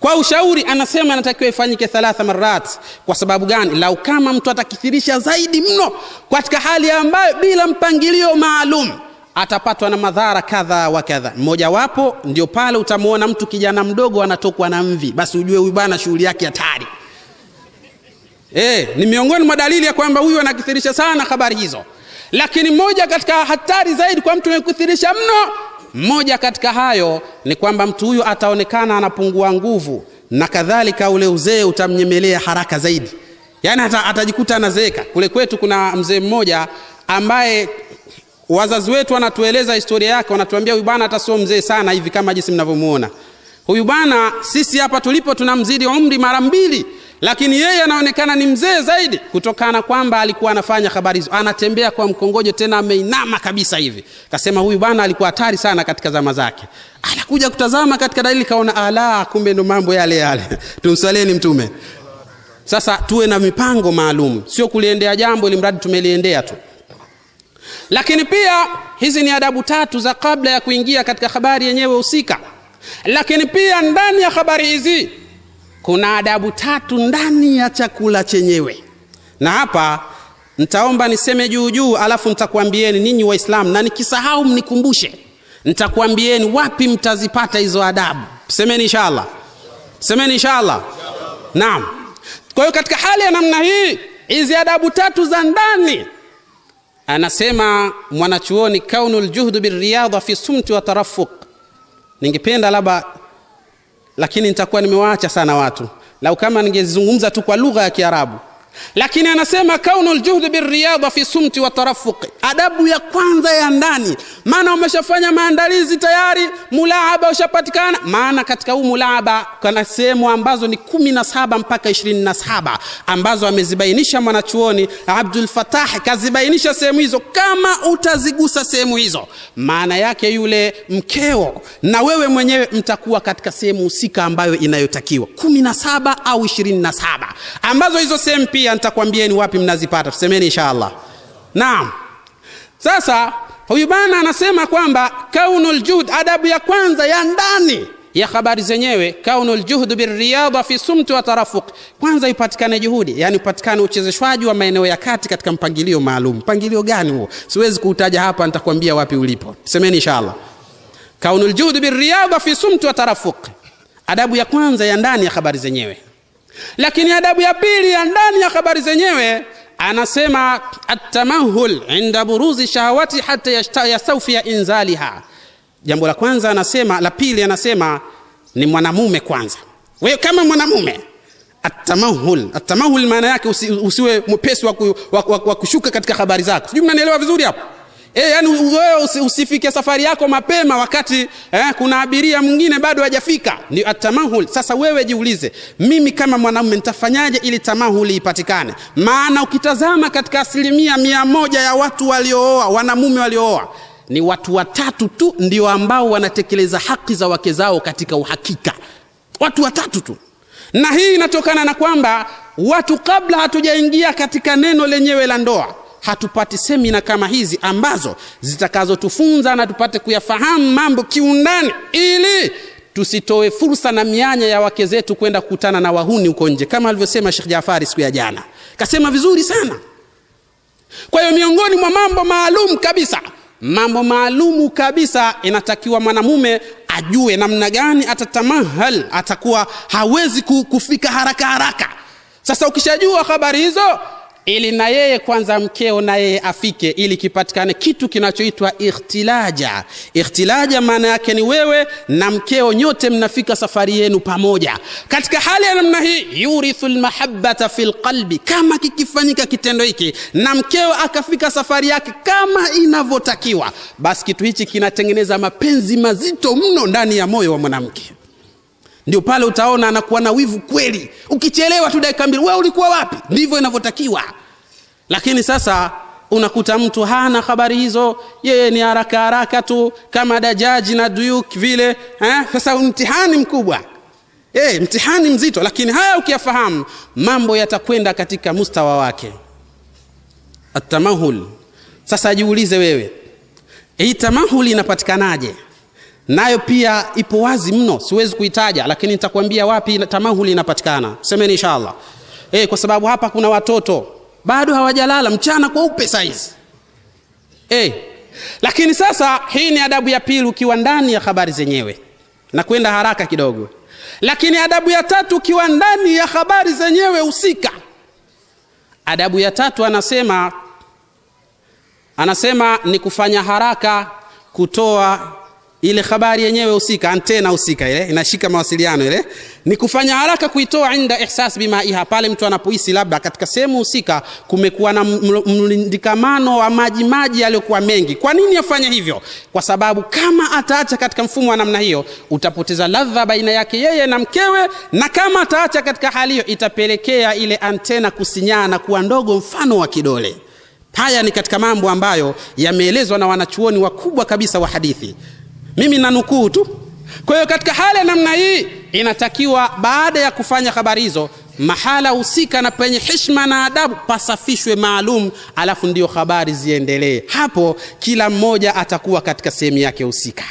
kwa ushauri anasema anatakiwa ifanyike thalatha marat. Kwa sababu gani? Lau kama mtu atakithirisha zaidi mno katika hali ambayo bila mpangilio maalum atapatwa na madhara kadha wa kadha. Mmojawapo ndio pale utamuona mtu kijana mdogo anatokwa na mvi. Basi ujue huyu bwana shughuli yake hatari. E, ni miongoni mwa dalili ya kwamba huyu anakithirisha sana habari hizo. Lakini moja katika hatari zaidi kwa mtu anayekuthirisha mno mmoja katika hayo ni kwamba mtu huyu ataonekana anapungua nguvu na kadhalika ule uzee utamnyemelea haraka zaidi. Yaani atajikuta anazeeka. Kule kwetu kuna mzee mmoja ambaye wazazi wetu wanatueleza historia yake wanatuambia huyu bwana hata sio mzee sana hivi kama jinsi mnavyomuona. Huyu bwana sisi hapa tulipo tunamzidi umri mara mbili lakini yeye anaonekana ni mzee zaidi kutokana kwamba alikuwa anafanya habari hizo. Anatembea kwa mkongojo tena ameinama kabisa hivi. Kasema huyu bwana alikuwa hatari sana katika zama zake. Anakuja kutazama katika dalili kaona ala kumbe ndo mambo yale yale. Tumswaleni mtume. Sasa tuwe na mipango maalum. Sio kuliendea jambo ili mradi tumeliendea tu lakini pia hizi ni adabu tatu za kabla ya kuingia katika habari yenyewe husika. Lakini pia ndani ya habari hizi kuna adabu tatu ndani ya chakula chenyewe. Na hapa ntaomba niseme juu juu alafu ntakuambieni ninyi waislamu na nikisahau mnikumbushe ntakuambieni wapi mtazipata hizo adabu. Semeni inshallah. Semeni inshallah. Naam. Kwa hiyo katika hali ya namna hii hizi adabu tatu za ndani anasema mwanachuoni kaunu ljuhdu biriyadha fi sumti wa tarafuq. Ningependa labda lakini nitakuwa nimewaacha sana watu. Lau kama ningezungumza tu kwa lugha ya kiarabu lakini anasema kaunu ljuhdi biriyadha fi sumti wa tarafuqi. Adabu ya kwanza ya ndani. Maana umeshafanya maandalizi tayari mulaaba ushapatikana. Maana katika huu mulaaba kuna sehemu ambazo ni kumi na saba mpaka ishirini na saba ambazo amezibainisha mwanachuoni abdul fatah kazibainisha sehemu hizo kama utazigusa sehemu hizo. Maana yake yule mkeo na wewe mwenyewe mtakuwa katika sehemu husika ambayo inayotakiwa. kumi na saba au ishirini na saba ambazo hizo sehemu pia nitakwambieni wapi mnazipata. Tusemeni inshallah. Naam. Sasa huyu bana anasema kwamba kaunul juhd adabu ya kwanza ya ndani ya habari zenyewe kaunul juhd birriyada fi sumti wa tarafuq. Kwanza ipatikane juhudi yani upatikane uchezeshwaji wa maeneo ya kati katika mpangilio maalum. Mpangilio gani huo? Siwezi kuutaja hapa nitakwambia wapi ulipo. Semeni inshallah. Kaunul juhd birriyada fi sumti wa tarafuq. Adabu ya kwanza ya ndani ya habari zenyewe lakini adabu ya pili ya ndani ya habari zenyewe anasema atamahul inda buruzi shahawati hata yastaufia inzaliha. Jambo la kwanza anasema la pili anasema ni mwanamume kwanza. Wewe kama mwanamume atamahul atamahul maana yake usi, usiwe mwepesi wa, wa, wa, wa kushuka katika habari zako. Sijui mnanielewa vizuri hapo E, yani wewe usifike safari yako mapema wakati eh, kuna abiria mwingine bado hajafika. Ni atamahul sasa wewe jiulize mimi kama mwanaume nitafanyaje ili tamahuli ipatikane? Maana ukitazama katika asilimia mia moja ya watu waliooa wanamume waliooa ni watu watatu tu ndio ambao wanatekeleza haki za wake zao katika uhakika. Watu watatu tu. Na hii inatokana na kwamba watu kabla hatujaingia katika neno lenyewe la ndoa hatupati semina kama hizi ambazo zitakazotufunza na tupate kuyafahamu mambo kiundani ili tusitoe fursa na mianya ya wake zetu kwenda kukutana na wahuni huko nje kama alivyosema Sheikh Jafari siku ya jana. Kasema vizuri sana. Kwa hiyo miongoni mwa mambo maalum kabisa mambo maalumu kabisa inatakiwa mwanamume ajue namna gani atatamahal atakuwa hawezi kufika haraka haraka. Sasa ukishajua habari hizo ili na yeye kwanza mkeo na yeye afike ili kipatikane kitu kinachoitwa ikhtilaja. Ikhtilaja maana yake ni wewe na mkeo nyote mnafika safari yenu pamoja. Katika hali ya namna hii yurithu lmahabata fi lqalbi kama kikifanyika kitendo hiki na mkeo akafika safari yake kama inavyotakiwa basi kitu hichi kinatengeneza mapenzi mazito mno ndani ya moyo wa mwanamke ndio pale utaona anakuwa na wivu kweli. Ukichelewa tu dakika mbili wewe ulikuwa wapi? Ndivyo inavyotakiwa. Lakini sasa unakuta mtu hana habari hizo. Yeye ni haraka haraka tu kama dajaji na duyuk vile eh? sasa mtihani mkubwa. Hey, mtihani mzito. Lakini haya ukiyafahamu mambo yatakwenda katika mustawa wake. Atamahul sasa jiulize wewe hii tamahuli inapatikanaje nayo pia ipo wazi mno siwezi kuitaja lakini nitakwambia wapi tamahuli inapatikana. Semeni inshallah. E, kwa sababu hapa kuna watoto bado hawajalala mchana kweupe saizi. E, lakini sasa hii ni adabu ya pili ukiwa ndani ya habari zenyewe na kwenda haraka kidogo. Lakini adabu ya tatu ukiwa ndani ya habari zenyewe husika. Adabu ya tatu anasema anasema ni kufanya haraka kutoa ile habari yenyewe husika antena husika ile inashika mawasiliano ile ni kufanya haraka kuitoa inda ihsas bimaiha. Pale mtu anapohisi labda katika sehemu husika kumekuwa na mlindikamano wa maji maji yaliyokuwa mengi. Kwa nini afanye hivyo? Kwa sababu kama ataacha katika mfumo wa namna hiyo utapoteza ladha baina yake yeye na mkewe na kama ataacha katika hali hiyo itapelekea ile antena kusinyaa na kuwa ndogo mfano wa kidole. Haya ni katika mambo ambayo yameelezwa na wanachuoni wakubwa kabisa wa hadithi mimi nanukuu tu. Kwa hiyo katika hali ya namna hii inatakiwa baada ya kufanya habari hizo mahala husika na penye heshima na adabu pasafishwe maalum alafu ndio habari ziendelee. Hapo kila mmoja atakuwa katika sehemu yake husika.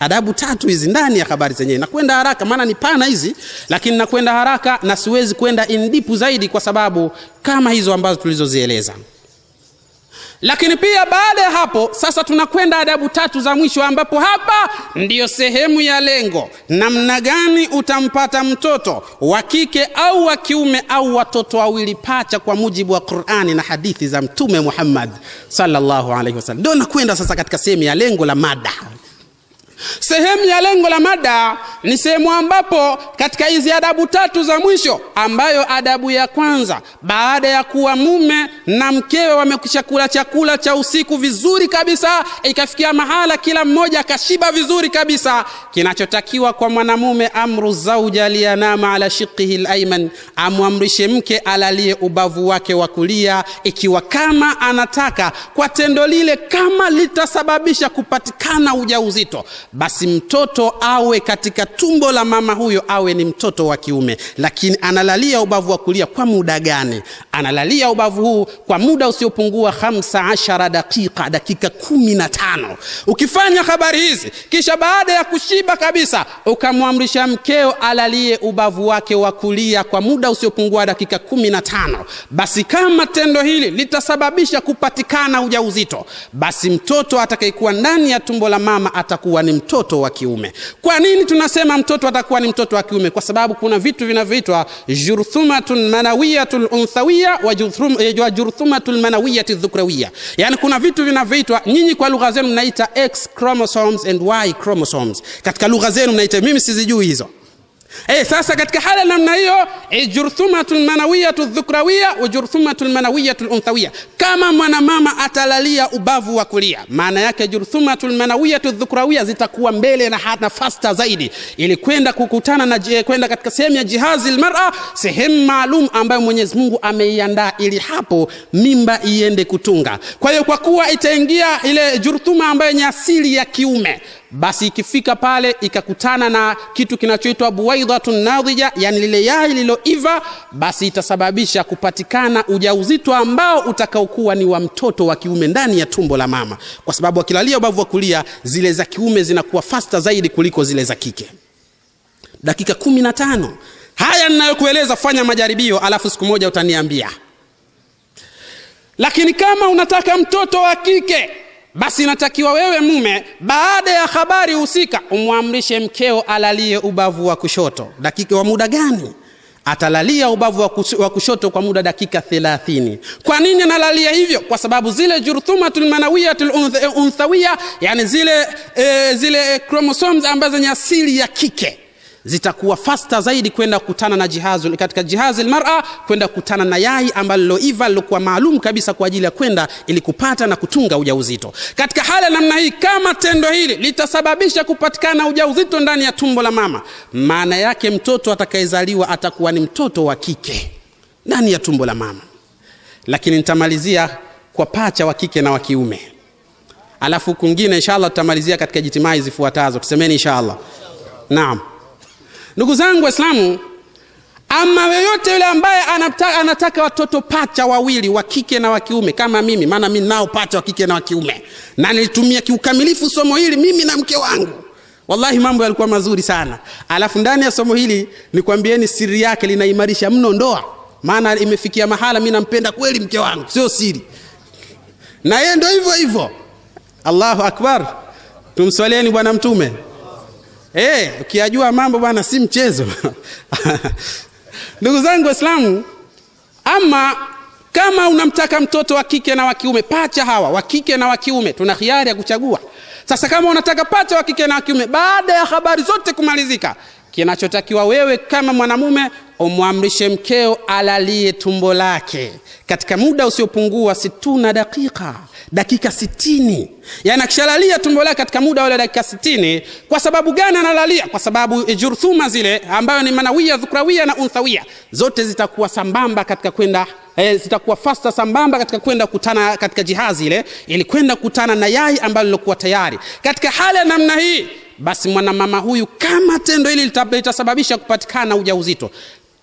Adabu tatu hizi ndani ya habari zenyewe. Nakwenda haraka maana ni pana hizi lakini nakwenda haraka na siwezi kwenda indipu zaidi kwa sababu kama hizo ambazo tulizozieleza lakini pia baada ya hapo sasa tunakwenda adabu tatu za mwisho ambapo hapa ndiyo sehemu ya lengo. Namna gani utampata mtoto wa kike au wa kiume au watoto wawili pacha kwa mujibu wa qurani na hadithi za mtume muhammad sallallahu alaihi wasallam. Ndio nakwenda sasa katika sehemu ya lengo la mada sehemu ya lengo la mada ni sehemu ambapo katika hizi adabu tatu za mwisho ambayo adabu ya kwanza baada ya kuwa mume na mkewe wamekwisha kula chakula cha usiku vizuri kabisa ikafikia mahala kila mmoja akashiba vizuri kabisa kinachotakiwa kwa mwanamume amru zauja liyanama ala shiqihi alayman, amwamrishe mke alalie ubavu wake wa kulia ikiwa kama anataka kwa tendo lile kama litasababisha kupatikana ujauzito basi mtoto awe katika tumbo la mama huyo awe ni mtoto wa kiume. Lakini analalia ubavu wa kulia kwa muda gani? Analalia ubavu huu kwa muda usiopungua 15 dakika dakika kumi na tano. Ukifanya habari hizi kisha baada ya kushiba kabisa ukamwamrisha mkeo alalie ubavu wake wa kulia kwa muda usiopungua dakika kumi na tano. Basi kama tendo hili litasababisha kupatikana ujauzito basi mtoto atakayekuwa ndani ya tumbo la mama atakuwa ni mtoto wa kiume. Kwa nini tunasema mtoto atakuwa ni mtoto wa kiume? Kwa sababu kuna vitu vinavyoitwa jurthumatun manawiyatul unthawiya wa wa jurthumatul manawiyati dhukrawiya. Yani kuna vitu vinavyoitwa nyinyi kwa lugha zenu mnaita x chromosomes and y chromosomes. Katika lugha zenu mnaita mimi sizijui hizo Eh, sasa katika hali namna hiyo ijurthumatul jurthumatu lmanawiyatu dhukrawiya wa jurthumatul lmanawiyatu lunthawia kama mwanamama atalalia ubavu wa kulia maana yake jurthumatu lmanawiyatu dhukrawiya zitakuwa mbele na hata fasta zaidi. Ili kwenda kukutana na kwenda katika sehemu ya jihazi lmara sehemu maalum ambayo mwenyezi mungu ameiandaa ili hapo mimba iende kutunga. Kwa hiyo kwa kuwa itaingia ile jurthuma ambayo ni asili ya kiume basi ikifika pale ikakutana na kitu kinachoitwa buwaidhatun nadhija yani lile yai liloiva basi itasababisha kupatikana ujauzito ambao utakaokuwa ni wa mtoto wa kiume ndani ya tumbo la mama. Kwa sababu akilalia ubavu wa kulia zile za kiume zinakuwa fasta zaidi kuliko zile za kike. Dakika kumi na tano. Haya ninayokueleza fanya majaribio alafu siku moja utaniambia. Lakini kama unataka mtoto wa kike basi inatakiwa wewe mume baada ya habari husika umwamrishe mkeo alalie ubavu wa kushoto. Dakika wa muda gani? Atalalia ubavu wa wa kushoto kwa muda dakika 30 kwa nini analalia hivyo? Kwa sababu zile jurthumatul manawiyatul unth- unthawiya yani zile e, zile chromosomes ambazo ni asili ya kike zitakuwa fasta zaidi kwenda kukutana na jihazu katika jihazi almar'a kwenda kukutana na yai ambalo liloiva lilokuwa maalum kabisa kwa ajili ya kwenda ili kupata na kutunga ujauzito. Katika hali ya namna hii kama tendo hili litasababisha kupatikana ujauzito ndani ya tumbo la mama maana yake mtoto atakayezaliwa atakuwa ni mtoto wa kike ndani ya tumbo la mama. Lakini nitamalizia kwa pacha wa kike na wa kiume. Alafu kungine inshallah tutamalizia katika jitimai zifuatazo. Tusemeni inshallah. Naam ndugu zangu waislamu ama yoyote yule ambaye anataka, anataka watoto pacha wawili wa kike na wa kiume kama mimi maana mi nao pacha wa kike na wa kiume na nilitumia kiukamilifu somo hili mimi na mke wangu. Wallahi mambo yalikuwa mazuri sana. Alafu ndani ya somo hili nikwambieni siri yake linaimarisha mno ndoa. Maana imefikia mahala mi nampenda kweli mke wangu sio siri. Na yeye ndo hivyo hivyo. Allahu akbar. Tumswalieni bwana mtume Eh, ukiyajua mambo bwana si mchezo. Ndugu zangu Waislamu, ama kama unamtaka mtoto wa kike na wa kiume, pacha hawa wa kike na wa kiume, tuna hiari ya kuchagua. Sasa kama unataka pacha wa kike na wa kiume, baada ya habari zote kumalizika, kinachotakiwa wewe kama mwanamume umwamrishe mkeo alalie tumbo lake. Katika muda usiopungua situna dakika dakika sitini. Yani akishalalia tumbo lake katika muda wale dakika sitini kwa sababu gani analalia? Kwa sababu jurthuma zile ambayo ni manawia dhukrawia na unthawia zote zitakuwa sambamba katika kwenda eh, zitakuwa fasta sambamba katika kwenda kutana katika jihazi ile ili kwenda kutana na yai ambalo lilokuwa tayari. Katika hali ya namna hii basi mwanamama huyu kama tendo hili lita- litasababisha kupatikana ujauzito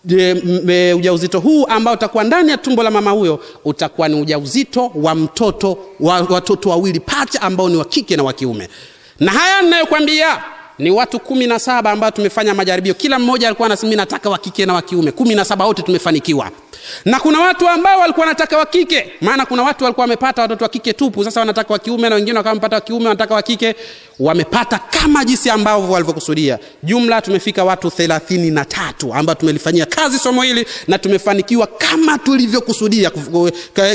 e, ujauzito huu ambao utakuwa ndani ya tumbo la mama huyo utakuwa ni ujauzito wa mtoto wa watoto wawili pacha ambao ni wa kike na wa kiume. Na haya ninayokwambia ni watu kumi na saba ambao tumefanya majaribio. Kila mmoja alikuwa anasema "Mimi nataka wa kike na wa kiume. Kumi na saba wote tumefanikiwa na kuna watu ambao walikuwa wanataka wa kike maana kuna watu walikuwa wamepata watoto wa kike tupu. Sasa wanataka wa kiume na wengine wakawa wa kiume wanataka wa kike wamepata kama jinsi ambavyo walivyokusudia. Jumla tumefika watu thelathini na tatu ambao tumelifanyia kazi somo hili na tumefanikiwa kama tulivyokusudia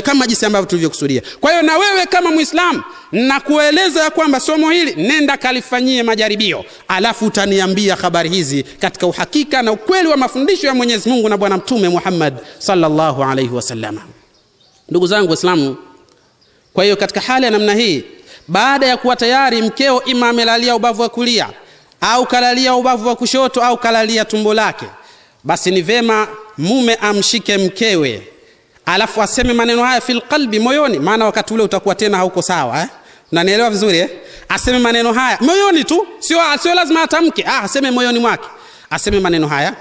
kama jinsi ambavyo tulivyokusudia. Kwa hiyo na wewe kama mwislamu nakueleza ya kwamba somo hili nenda kalifanyie majaribio alafu utaniambia habari hizi katika uhakika na ukweli wa mafundisho ya mwenyezi mungu na bwana mtume muhammad sallallahu alaihi wasallam. ndugu zangu waislamu kwa hiyo katika hali ya namna hii baada ya kuwa tayari mkeo ima amelalia ubavu wa kulia au kalalia ubavu wa kushoto au kalalia tumbo lake basi ni vema mume amshike mkewe alafu aseme maneno haya fil qalbi moyoni maana wakati ule utakuwa tena hauko sawa eh? nanielewa vizuri eh? aseme maneno haya moyoni tu sio, sio lazima atamke ah, aseme moyoni mwake aseme maneno haya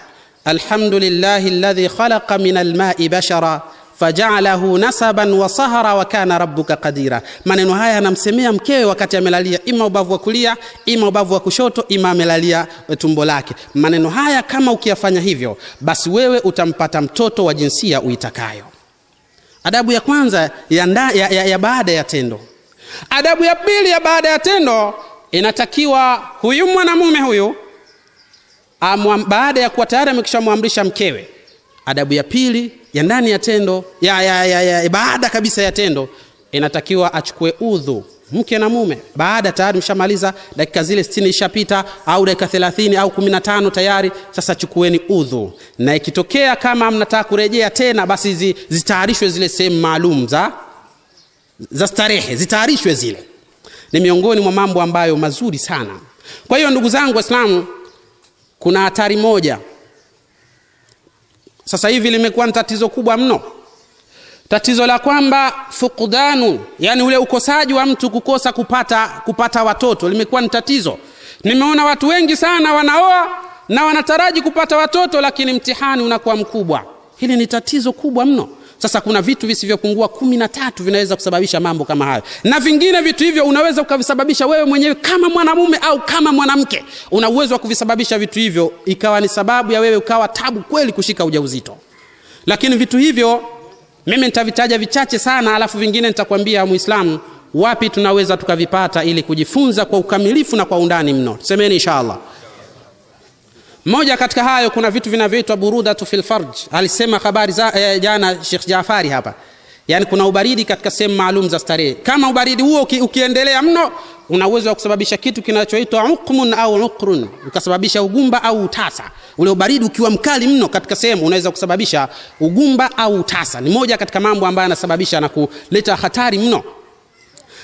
alhamdulillahi الذي خلق من الماء بشرا fajaalahu nasaban wa sahara wa kana rabbuka qadira. Maneno haya anamsemea mkewe wakati amelalia ima ubavu wa kulia ima ubavu wa kushoto ima amelalia tumbo lake. Maneno haya kama ukiyafanya hivyo basi wewe utampata mtoto wa jinsia uitakayo. Adabu ya kwanza ya, nda, ya, ya, ya baada ya tendo. Adabu ya pili ya baada ya tendo inatakiwa huyu mwanamume huyu amwa- baada ya kuwa tayari amekishamwamrisha mkewe adabu ya pili ya ndani ya tendo ya, ya, ya, ya, baada kabisa ya tendo inatakiwa achukue udhu mke na mume. Baada tayari mshamaliza dakika zile 60 ishapita au dakika 30 au 15 tayari sasa chukueni udhu. Na ikitokea kama mnataka kurejea tena basi zi, zitayarishwe zile sehemu maalum za za starehe zitayarishwe zile. Ni miongoni mwa mambo ambayo mazuri sana. Kwa hiyo ndugu zangu waislamu kuna hatari moja. Sasa hivi limekuwa ni tatizo kubwa mno. Tatizo la kwamba fukdanu yani ule ukosaji wa mtu kukosa kupata kupata watoto limekuwa ni tatizo. Nimeona watu wengi sana wanaoa na wanataraji kupata watoto lakini mtihani unakuwa mkubwa. Hili ni tatizo kubwa mno sasa kuna vitu visivyopungua kumi na tatu vinaweza kusababisha mambo kama hayo. Na vingine vitu hivyo unaweza ukavisababisha wewe mwenyewe kama mwanamume au kama mwanamke. Una uwezo wa kuvisababisha vitu hivyo ikawa ni sababu ya wewe ukawa tabu kweli kushika ujauzito. Lakini vitu hivyo mimi nitavitaja vichache sana alafu vingine nitakwambia muislamu wapi tunaweza tukavipata ili kujifunza kwa ukamilifu na kwa undani mno. Semeni inshallah moja katika hayo kuna vitu vinavyoitwa burudatu fil farj. Alisema habari za eh, jana Sheikh Jafari hapa. Yaani kuna ubaridi katika sehemu maalum za starehe. Kama ubaridi huo uki, ukiendelea mno una uwezo wa kusababisha kitu kinachoitwa uqmun au uqrun. Ukasababisha ugumba au utasa. Ule ubaridi ukiwa mkali mno katika sehemu unaweza kusababisha ugumba au utasa. Ni moja katika mambo ambayo yanasababisha na kuleta hatari mno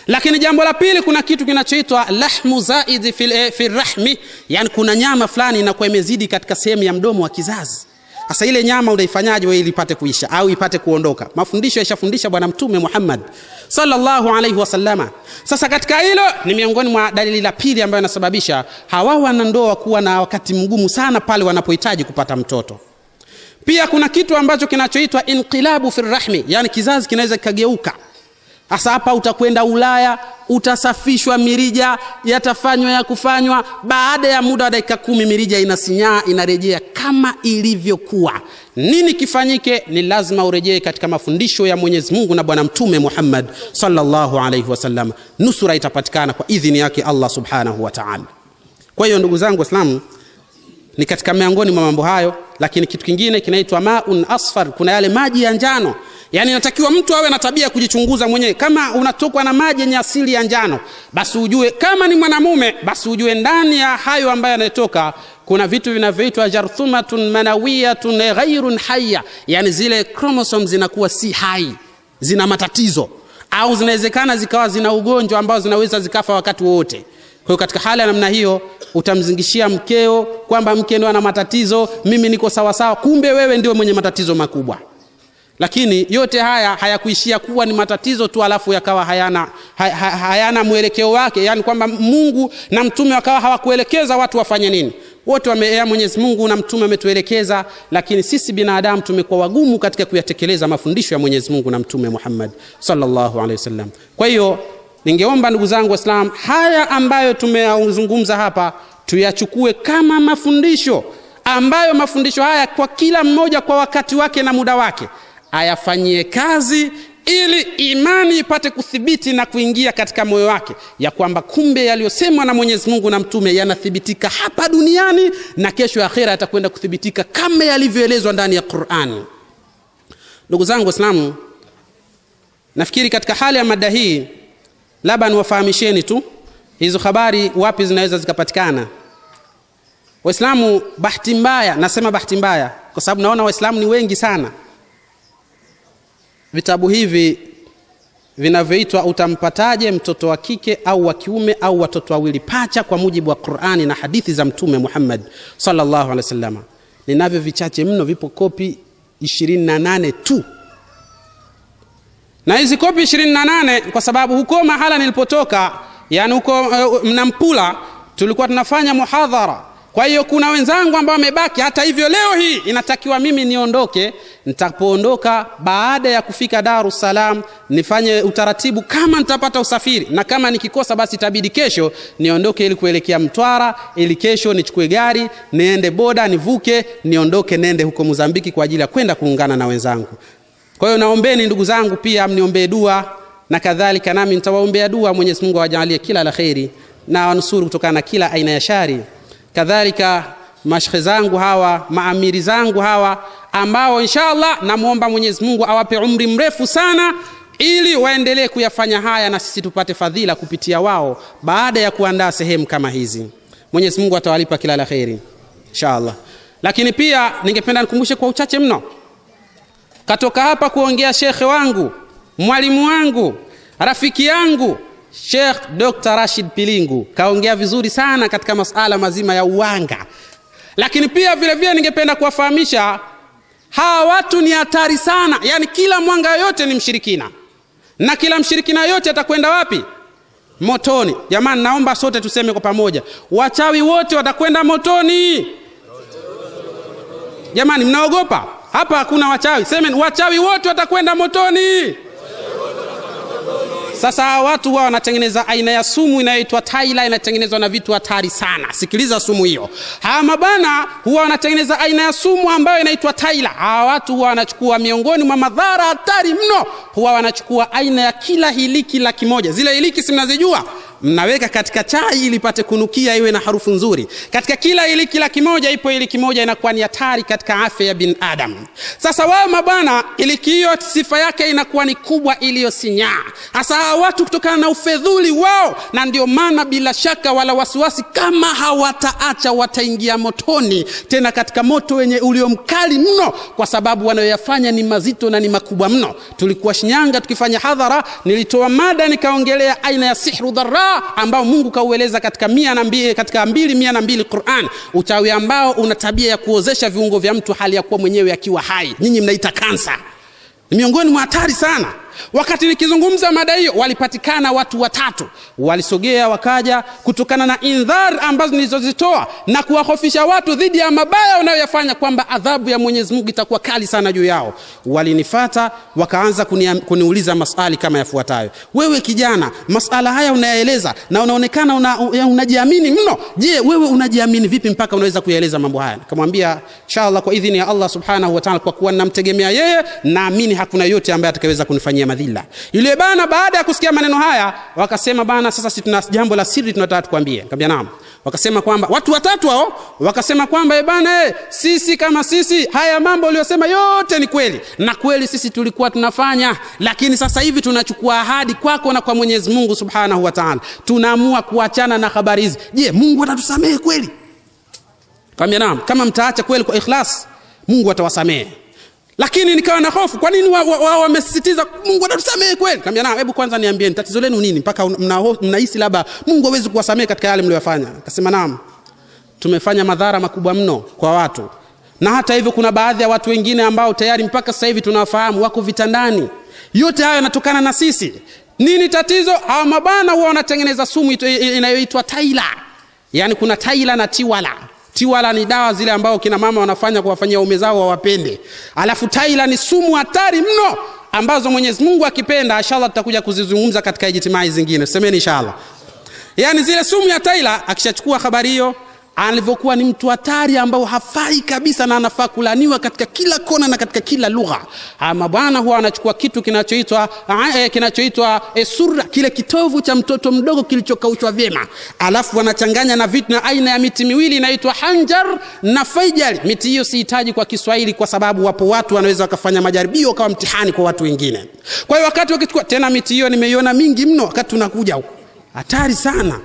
lakini jambo la pili kuna kitu kinachoitwa lahmu zaidi fil, eh, fil rahmi. Yani kuna nyama fulani inakuwa imezidi katika sehemu ya mdomo wa kizazi. Sasa ile nyama unaifanyaje wewe ipate kuisha au ipate kuondoka? Mafundisho yashafundisha bwana mtume muhammad sallallahu alaihi wasallama sasa katika hilo ni miongoni mwa dalili la pili ambayo inasababisha hawa wanandoa kuwa na wakati mgumu sana pale wanapohitaji kupata mtoto. Pia kuna kitu ambacho kinachoitwa inqilabu fi rahmi yani kizazi kinaweza kikageuka sasa hapa utakwenda ulaya utasafishwa mirija yatafanywa ya kufanywa baada ya muda wa dakika kumi mirija inasinyaa inarejea kama ilivyokuwa. Nini kifanyike? Ni lazima urejee katika mafundisho ya mwenyezi mungu na bwana mtume muhammad sallallahu alaihi wasallam nusura itapatikana kwa idhini yake allah subhanahu wa taala. Kwa hiyo ndugu zangu waislamu ni katika miongoni mwa mambo hayo lakini kitu kingine kinaitwa maun asfar kuna yale maji ya njano. Yaani inatakiwa mtu awe na tabia ya kujichunguza mwenyewe. Kama unatokwa na maji yenye asili ya njano basi ujue kama ni mwanamume basi ujue ndani ya hayo ambayo yanatoka kuna vitu vinavyoitwa jarthumatun manawiyatun ghairun haya yani zile kromosom zinakuwa si hai zina matatizo. Au zinawezekana zikawa zina ugonjwa ambao zinaweza zikafa wakati wowote kwa hiyo katika hali ya namna hiyo utamzingishia mkeo kwamba mke ndio ana matatizo mimi niko sawasawa kumbe wewe ndio mwenye matatizo makubwa. Lakini yote haya hayakuishia kuwa ni matatizo tu alafu yakawa hayana, hay, hayana mwelekeo wake. Yani kwamba mungu na mtume wakawa hawakuelekeza watu wafanye nini. Wote wameea, mwenyezi mungu na mtume ametuelekeza lakini sisi binadamu tumekuwa wagumu katika kuyatekeleza mafundisho ya mwenyezi mungu na mtume muhammad sallallahu alaihi wasallam. Kwa hiyo ningeomba ndugu zangu waislamu haya ambayo tumeyazungumza hapa tuyachukue kama mafundisho ambayo mafundisho haya kwa kila mmoja kwa wakati wake na muda wake. Ayafanyie kazi ili imani ipate kuthibiti na kuingia katika moyo wake ya kwamba kumbe yaliyosemwa na mwenyezi mungu na mtume yanathibitika hapa duniani na kesho ya akhera yatakwenda kuthibitika kama yalivyoelezwa ndani ya qurani ndugu zangu waislamu nafikiri katika hali ya mada hii labda niwafahamisheni tu hizo habari wapi zinaweza zikapatikana? Waislamu bahati mbaya nasema bahati mbaya kwa sababu naona waislamu ni wengi sana. Vitabu hivi vinavyoitwa utampataje mtoto wa kike au wa kiume au watoto wawili pacha kwa mujibu wa qurani na hadithi za mtume muhammad salllahu alehi wasallam. ninavyo vichache mno vipo kopi 28 tu na hizi kopi 28 kwa sababu huko mahala nilipotoka yani huko uh, mnampula tulikuwa tunafanya muhadhara. Kwa hiyo kuna wenzangu ambao wamebaki hata hivyo leo hii inatakiwa mimi niondoke. Nitapoondoka baada ya kufika dar es salaam nifanye utaratibu kama nitapata usafiri. Na kama nikikosa basi itabidi kesho niondoke ili kuelekea mtwara ili kesho nichukue gari niende boda nivuke niondoke nende huko mozambiki kwa ajili ya kwenda kuungana na wenzangu kwa hiyo naombeni ndugu zangu pia mniombee dua na kadhalika nami nitawaombea dua. Mwenyezi mungu awajalie kila la kheri na wanusuru kutokana na kila aina ya shari. Kadhalika mashekhe zangu hawa maamiri zangu hawa ambao inshallah namwomba mwenyezi mungu awape umri mrefu sana ili waendelee kuyafanya haya na sisi tupate fadhila kupitia wao baada ya kuandaa sehemu kama hizi. Mwenyezi mungu atawalipa kila la kheri inshallah. Lakini pia ningependa nikumbushe kwa uchache mno katoka hapa kuongea shekhe wangu mwalimu wangu rafiki yangu Sheikh Dr. Rashid Pilingu kaongea vizuri sana katika masala mazima ya uwanga, lakini pia vile vile ningependa kuwafahamisha hawa watu ni hatari sana, yaani kila mwanga yoyote ni mshirikina na kila mshirikina yoyote atakwenda wapi? Motoni. Jamani, naomba sote tuseme kwa pamoja, wachawi wote watakwenda motoni. Jamani, mnaogopa? Hapa hakuna wachawi, semen wachawi wote watakwenda motoni. Sasa hawa watu wao wanatengeneza aina ya sumu inayoitwa taila, inatengenezwa na vitu hatari sana. Sikiliza sumu hiyo. Hawa mabana huwa wanatengeneza aina ya sumu ambayo inaitwa taila. Hawa watu huwa wanachukua miongoni mwa madhara hatari mno, huwa wanachukua aina ya kila hiliki laki moja. Zile hiliki si mnazijua? Mnaweka katika chai ili pate kunukia iwe na harufu nzuri. Katika kila iliki kila kimoja ipo iliki moja inakuwa ni hatari katika afya ya binadamu. Sasa wao mabwana, iliki hiyo sifa yake inakuwa ni kubwa iliyosinyaa. Hasa watu kutokana na ufedhuli wao, na ndio maana bila shaka wala wasiwasi, kama hawataacha wataingia motoni, tena katika moto wenye ulio mkali mno, kwa sababu wanayoyafanya ni mazito na ni makubwa mno. Tulikuwa Shinyanga tukifanya hadhara, nilitoa mada nikaongelea aina ya sihru dharra ambao Mungu kaueleza katika mia na mbili, katika mbili mia na mbili Qur'an, uchawi ambao una tabia ya kuozesha viungo vya mtu hali ya kuwa mwenyewe akiwa hai. Nyinyi mnaita kansa, ni miongoni mwa hatari sana. Wakati nikizungumza mada hiyo, walipatikana watu watatu, walisogea wakaja, kutokana na indhar ambazo nilizozitoa na kuwahofisha watu dhidi ya mabaya wanayoyafanya, kwamba adhabu ya Mwenyezi Mungu itakuwa kali sana juu yao. Walinifata wakaanza kunia, kuniuliza maswali kama yafuatayo: wewe kijana, masala haya unayaeleza na unaonekana una, unajiamini mno. Je, wewe unajiamini vipi mpaka unaweza kuyaeleza mambo haya? Nikamwambia inshallah, kwa idhini ya Allah subhanahu wa ta'ala, kwa kuwa ninamtegemea yeye, naamini hakuna yote ambaye atakayeweza kunifanyia madhila. Yule bana baada ya kusikia maneno haya wakasema, bana, sasa sisi tuna jambo la siri tunataka tukwambie. Nikamwambia naam. Wakasema kwamba watu watatu hao wakasema kwamba bana, e, sisi kama sisi haya mambo uliyosema yote ni kweli, na kweli sisi tulikuwa tunafanya, lakini sasa hivi tunachukua ahadi kwako na kwa Mwenyezi Mungu Subhanahu wa Ta'ala, tunaamua kuachana na habari hizi. Je, Mungu atatusamehe kweli? Nikamwambia naam, kama mtaacha kweli kwa ikhlas, Mungu atawasamehe lakini nikawa na hofu, kwa nini wao wa, wamesisitiza wa, Mungu atatusamehe kweli? Kaambia na hebu kwanza niambieni tatizo lenu nini mpaka mnahisi labda Mungu hawezi kuwasamehe katika yale mliyofanya? Akasema naam, tumefanya madhara makubwa mno kwa watu, na hata hivyo kuna baadhi ya watu wengine ambao tayari mpaka sasa hivi tunawafahamu wako vitandani. Yote hayo yanatokana na sisi. Nini tatizo? Hawa mabana huwa wanatengeneza sumu inayoitwa taila, yaani kuna taila na tiwala tiwala ni dawa zile ambao kina mama wanafanya kuwafanyia ume zao wawapende, alafu taila ni sumu hatari mno ambazo Mwenyezi Mungu akipenda, inshallah tutakuja kuzizungumza katika ijtimai zingine, semeni inshallah. Yani zile sumu ya taila, akishachukua habari hiyo alivyokuwa ni mtu hatari ambao hafai kabisa na anafaa kulaniwa katika kila kona na katika kila lugha. Ama bwana huwa anachukua kitu kinachoitwa eh, kinachoitwa eh, surra kile kitovu cha mtoto mdogo kilichokaushwa vyema. Alafu wanachanganya na vitu na aina ya miti miwili inaitwa hanjar na faijal. Miti hiyo sihitaji kwa kiswahili kwa sababu wapo watu wanaweza wakafanya majaribio kama mtihani kwa watu wengine. Kwa hiyo wakati wakichukua tena miti hiyo nimeiona mingi mno wakati tunakuja huko. Hatari sana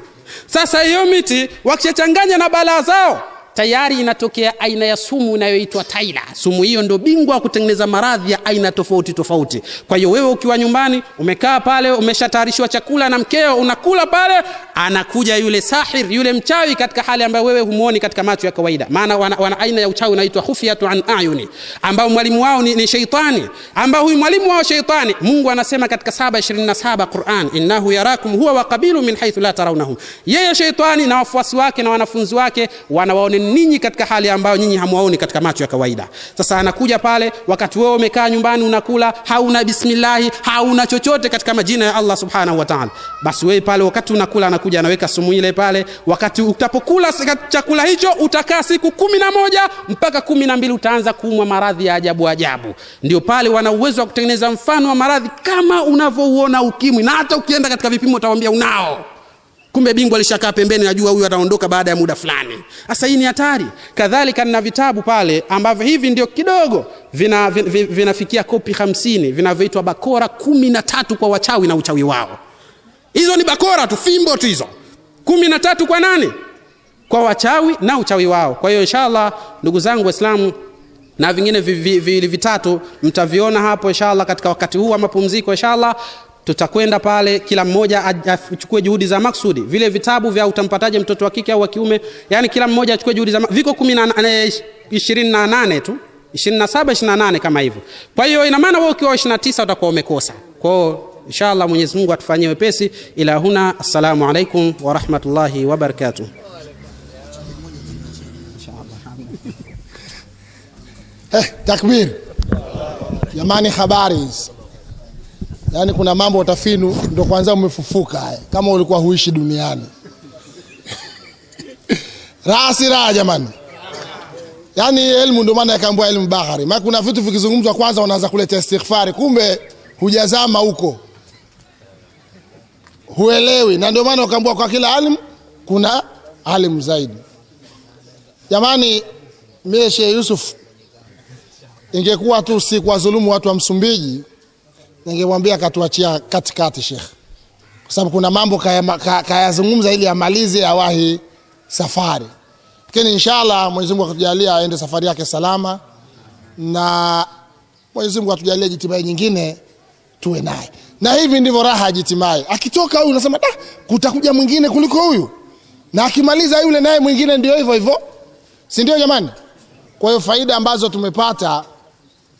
sasa hiyo miti wakishachanganya na balaa zao tayari inatokea aina ya sumu inayoitwa taila sumu hiyo ndio bingwa wa kutengeneza maradhi ya aina tofauti tofauti. Kwa hiyo wewe ukiwa nyumbani umekaa pale umeshatayarishiwa chakula na mkeo unakula pale anakuja yule sahir yule mchawi katika hali ambayo wewe humuoni katika macho ya kawaida. Maana wana, wana aina ya uchawi unaitwa khufiyatu an ayuni ambao mwalimu wao ni, ni sheitani ambao huyu mwalimu wao sheitani mungu anasema katika 727 quran innahu yarakum huwa wa qabilu min haithu la tarawnahum. Yeye sheitani na wafuasi wake na wanafunzi wake wanawaone ninyi katika hali ambayo nyinyi hamwaoni katika macho ya kawaida. Sasa anakuja pale wakati wewe umekaa nyumbani unakula hauna bismillahi hauna chochote katika majina ya allah subhanahu wa taala. Basi wewe pale wakati unakula anakuja anaweka sumu ile pale. Wakati utapokula chakula hicho utakaa siku kumi na moja mpaka kumi na mbili utaanza kuumwa maradhi ya ajabu ajabu. Ndio pale wana uwezo wa kutengeneza mfano wa maradhi kama unavyouona ukimwi na hata ukienda katika vipimo utawambia unao. Kumbe bingwa alishakaa pembeni najua huyu ataondoka baada ya muda fulani. Sasa hii ni hatari. Kadhalika nina vitabu pale ambavyo hivi ndio kidogo vinafikia vina, vina vinafikia kopi hamsini vinavyoitwa bakora kumi na tatu kwa wachawi na uchawi wao hizo ni bakora tu fimbo tu hizo. Kumi na tatu kwa nani? Kwa wachawi na uchawi wao. Kwa hiyo inshallah ndugu zangu waislamu na vingine viwili vi, vi, vitatu mtaviona hapo inshallah katika wakati huu wa mapumziko inshallah. Tutakwenda pale kila mmoja achukue juhudi za maksudi. Vile vitabu vya utampataje mtoto wa kike au wa kiume? Yani kila mmoja achukue juhudi za viko kumi na ishirini na nane tu. Ishirini na saba ishirini na nane kama hivyo. Kwa hiyo ina maana wewe ukiwa ishirini na tisa utakuwa umekosa. Kwao inshallah mwenyezi mungu atufanyie wepesi ila huna. Assalamu alaikum warahmatullahi wabarakatuh eh, takbir. Jamani habari? Hizi yaani kuna mambo utafinu ndo kwanza umefufuka haya kama ulikuwa huishi duniani. Raha si raha jamani. Yaani elimu ndio maana yakaambua elimu bahari. Maana kuna vitu vikizungumzwa kwanza unaanza kuleta istighfari kumbe hujazama huko huelewi. Na ndio maana ukaambua kwa kila alim kuna alim zaidi. Jamani mie Sheikh Yusuf ingekuwa tu si kwa dhulumu watu wa Msumbiji ningemwambia katuachia katikati Sheikh, kwa sababu kuna mambo kayazungumza kaya ili amalize awahi safari, lakini inshallah Mwenyezi Mungu akatujalia aende safari yake salama, na Mwenyezi Mungu atujalie jitimai nyingine tuwe naye, na hivi ndivyo raha ya jitimai. Akitoka huyu unasema da, kutakuja mwingine kuliko huyu, na akimaliza yule naye mwingine ndio hivyo hivyo, si ndio jamani? Kwa hiyo faida ambazo tumepata,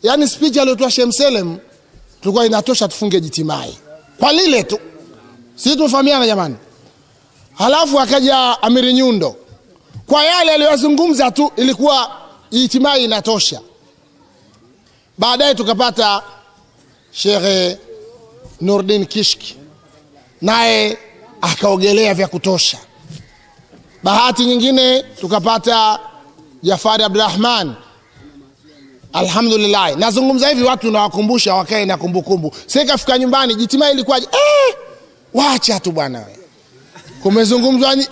yani speech aliyotoa Sheikh Selem tulikuwa inatosha tufunge jitimai kwa lile tu, sisi tumefahamiana jamani. Halafu akaja Amiri Nyundo kwa yale aliyozungumza tu, ilikuwa jitimai inatosha. Baadaye tukapata Sheikh Nurdin Kishki, naye akaogelea vya kutosha. Bahati nyingine tukapata Jafari Abdurrahman Alhamdulillah, nazungumza hivi watu nawakumbusha wakae na kumbukumbu. Sasa kafika nyumbani jitima ilikuwaje? Eh, wacha tu bwana. Kumezungumzwa ni eh,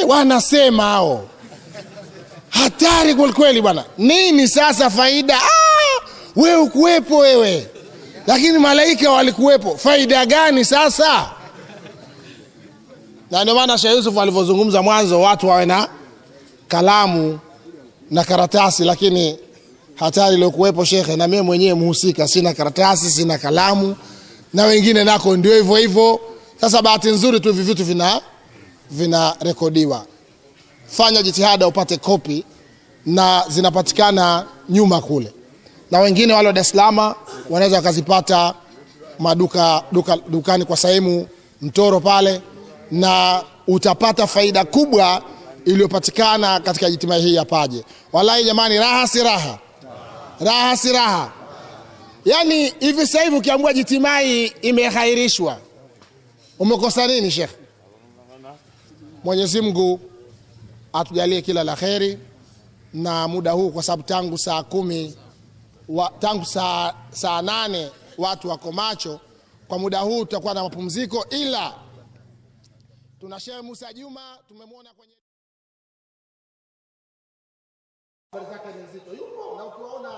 eh, wanasema hao. Hatari kwelikweli kweli bwana. Nini sasa faida? Ah, wewe ukuwepo wewe. Lakini malaika walikuwepo. Faida gani sasa? Na ndio maana Sheikh Yusuf alivyozungumza mwanzo watu wawe na kalamu na karatasi lakini hatari iliyokuwepo shekhe, na mimi mwenyewe mhusika, sina karatasi, sina kalamu, na wengine nako ndio hivyo hivyo. Sasa bahati nzuri tu hivi vitu vina vinarekodiwa. Fanya jitihada upate kopi, na zinapatikana nyuma kule, na wengine wale wa Dar es Salaam wanaweza wakazipata maduka duka, dukani kwa sehemu Mtoro pale, na utapata faida kubwa iliyopatikana katika jitima hii ya Paje. Wallahi jamani, raha si raha raha si raha. yani hivi sasa hivi ukiambiwa jitimai imekhairishwa, umekosa nini shekhe? Mwenyezi Mungu atujalie kila la kheri na muda huu kwa sababu tangu saa kumi wa, tangu saa, saa nane watu wako macho kwa muda huu tutakuwa na mapumziko ila tuna Shehe Musa Juma tumemwona kwenye habari zake ni nzito. Yupo? Na ukiwaona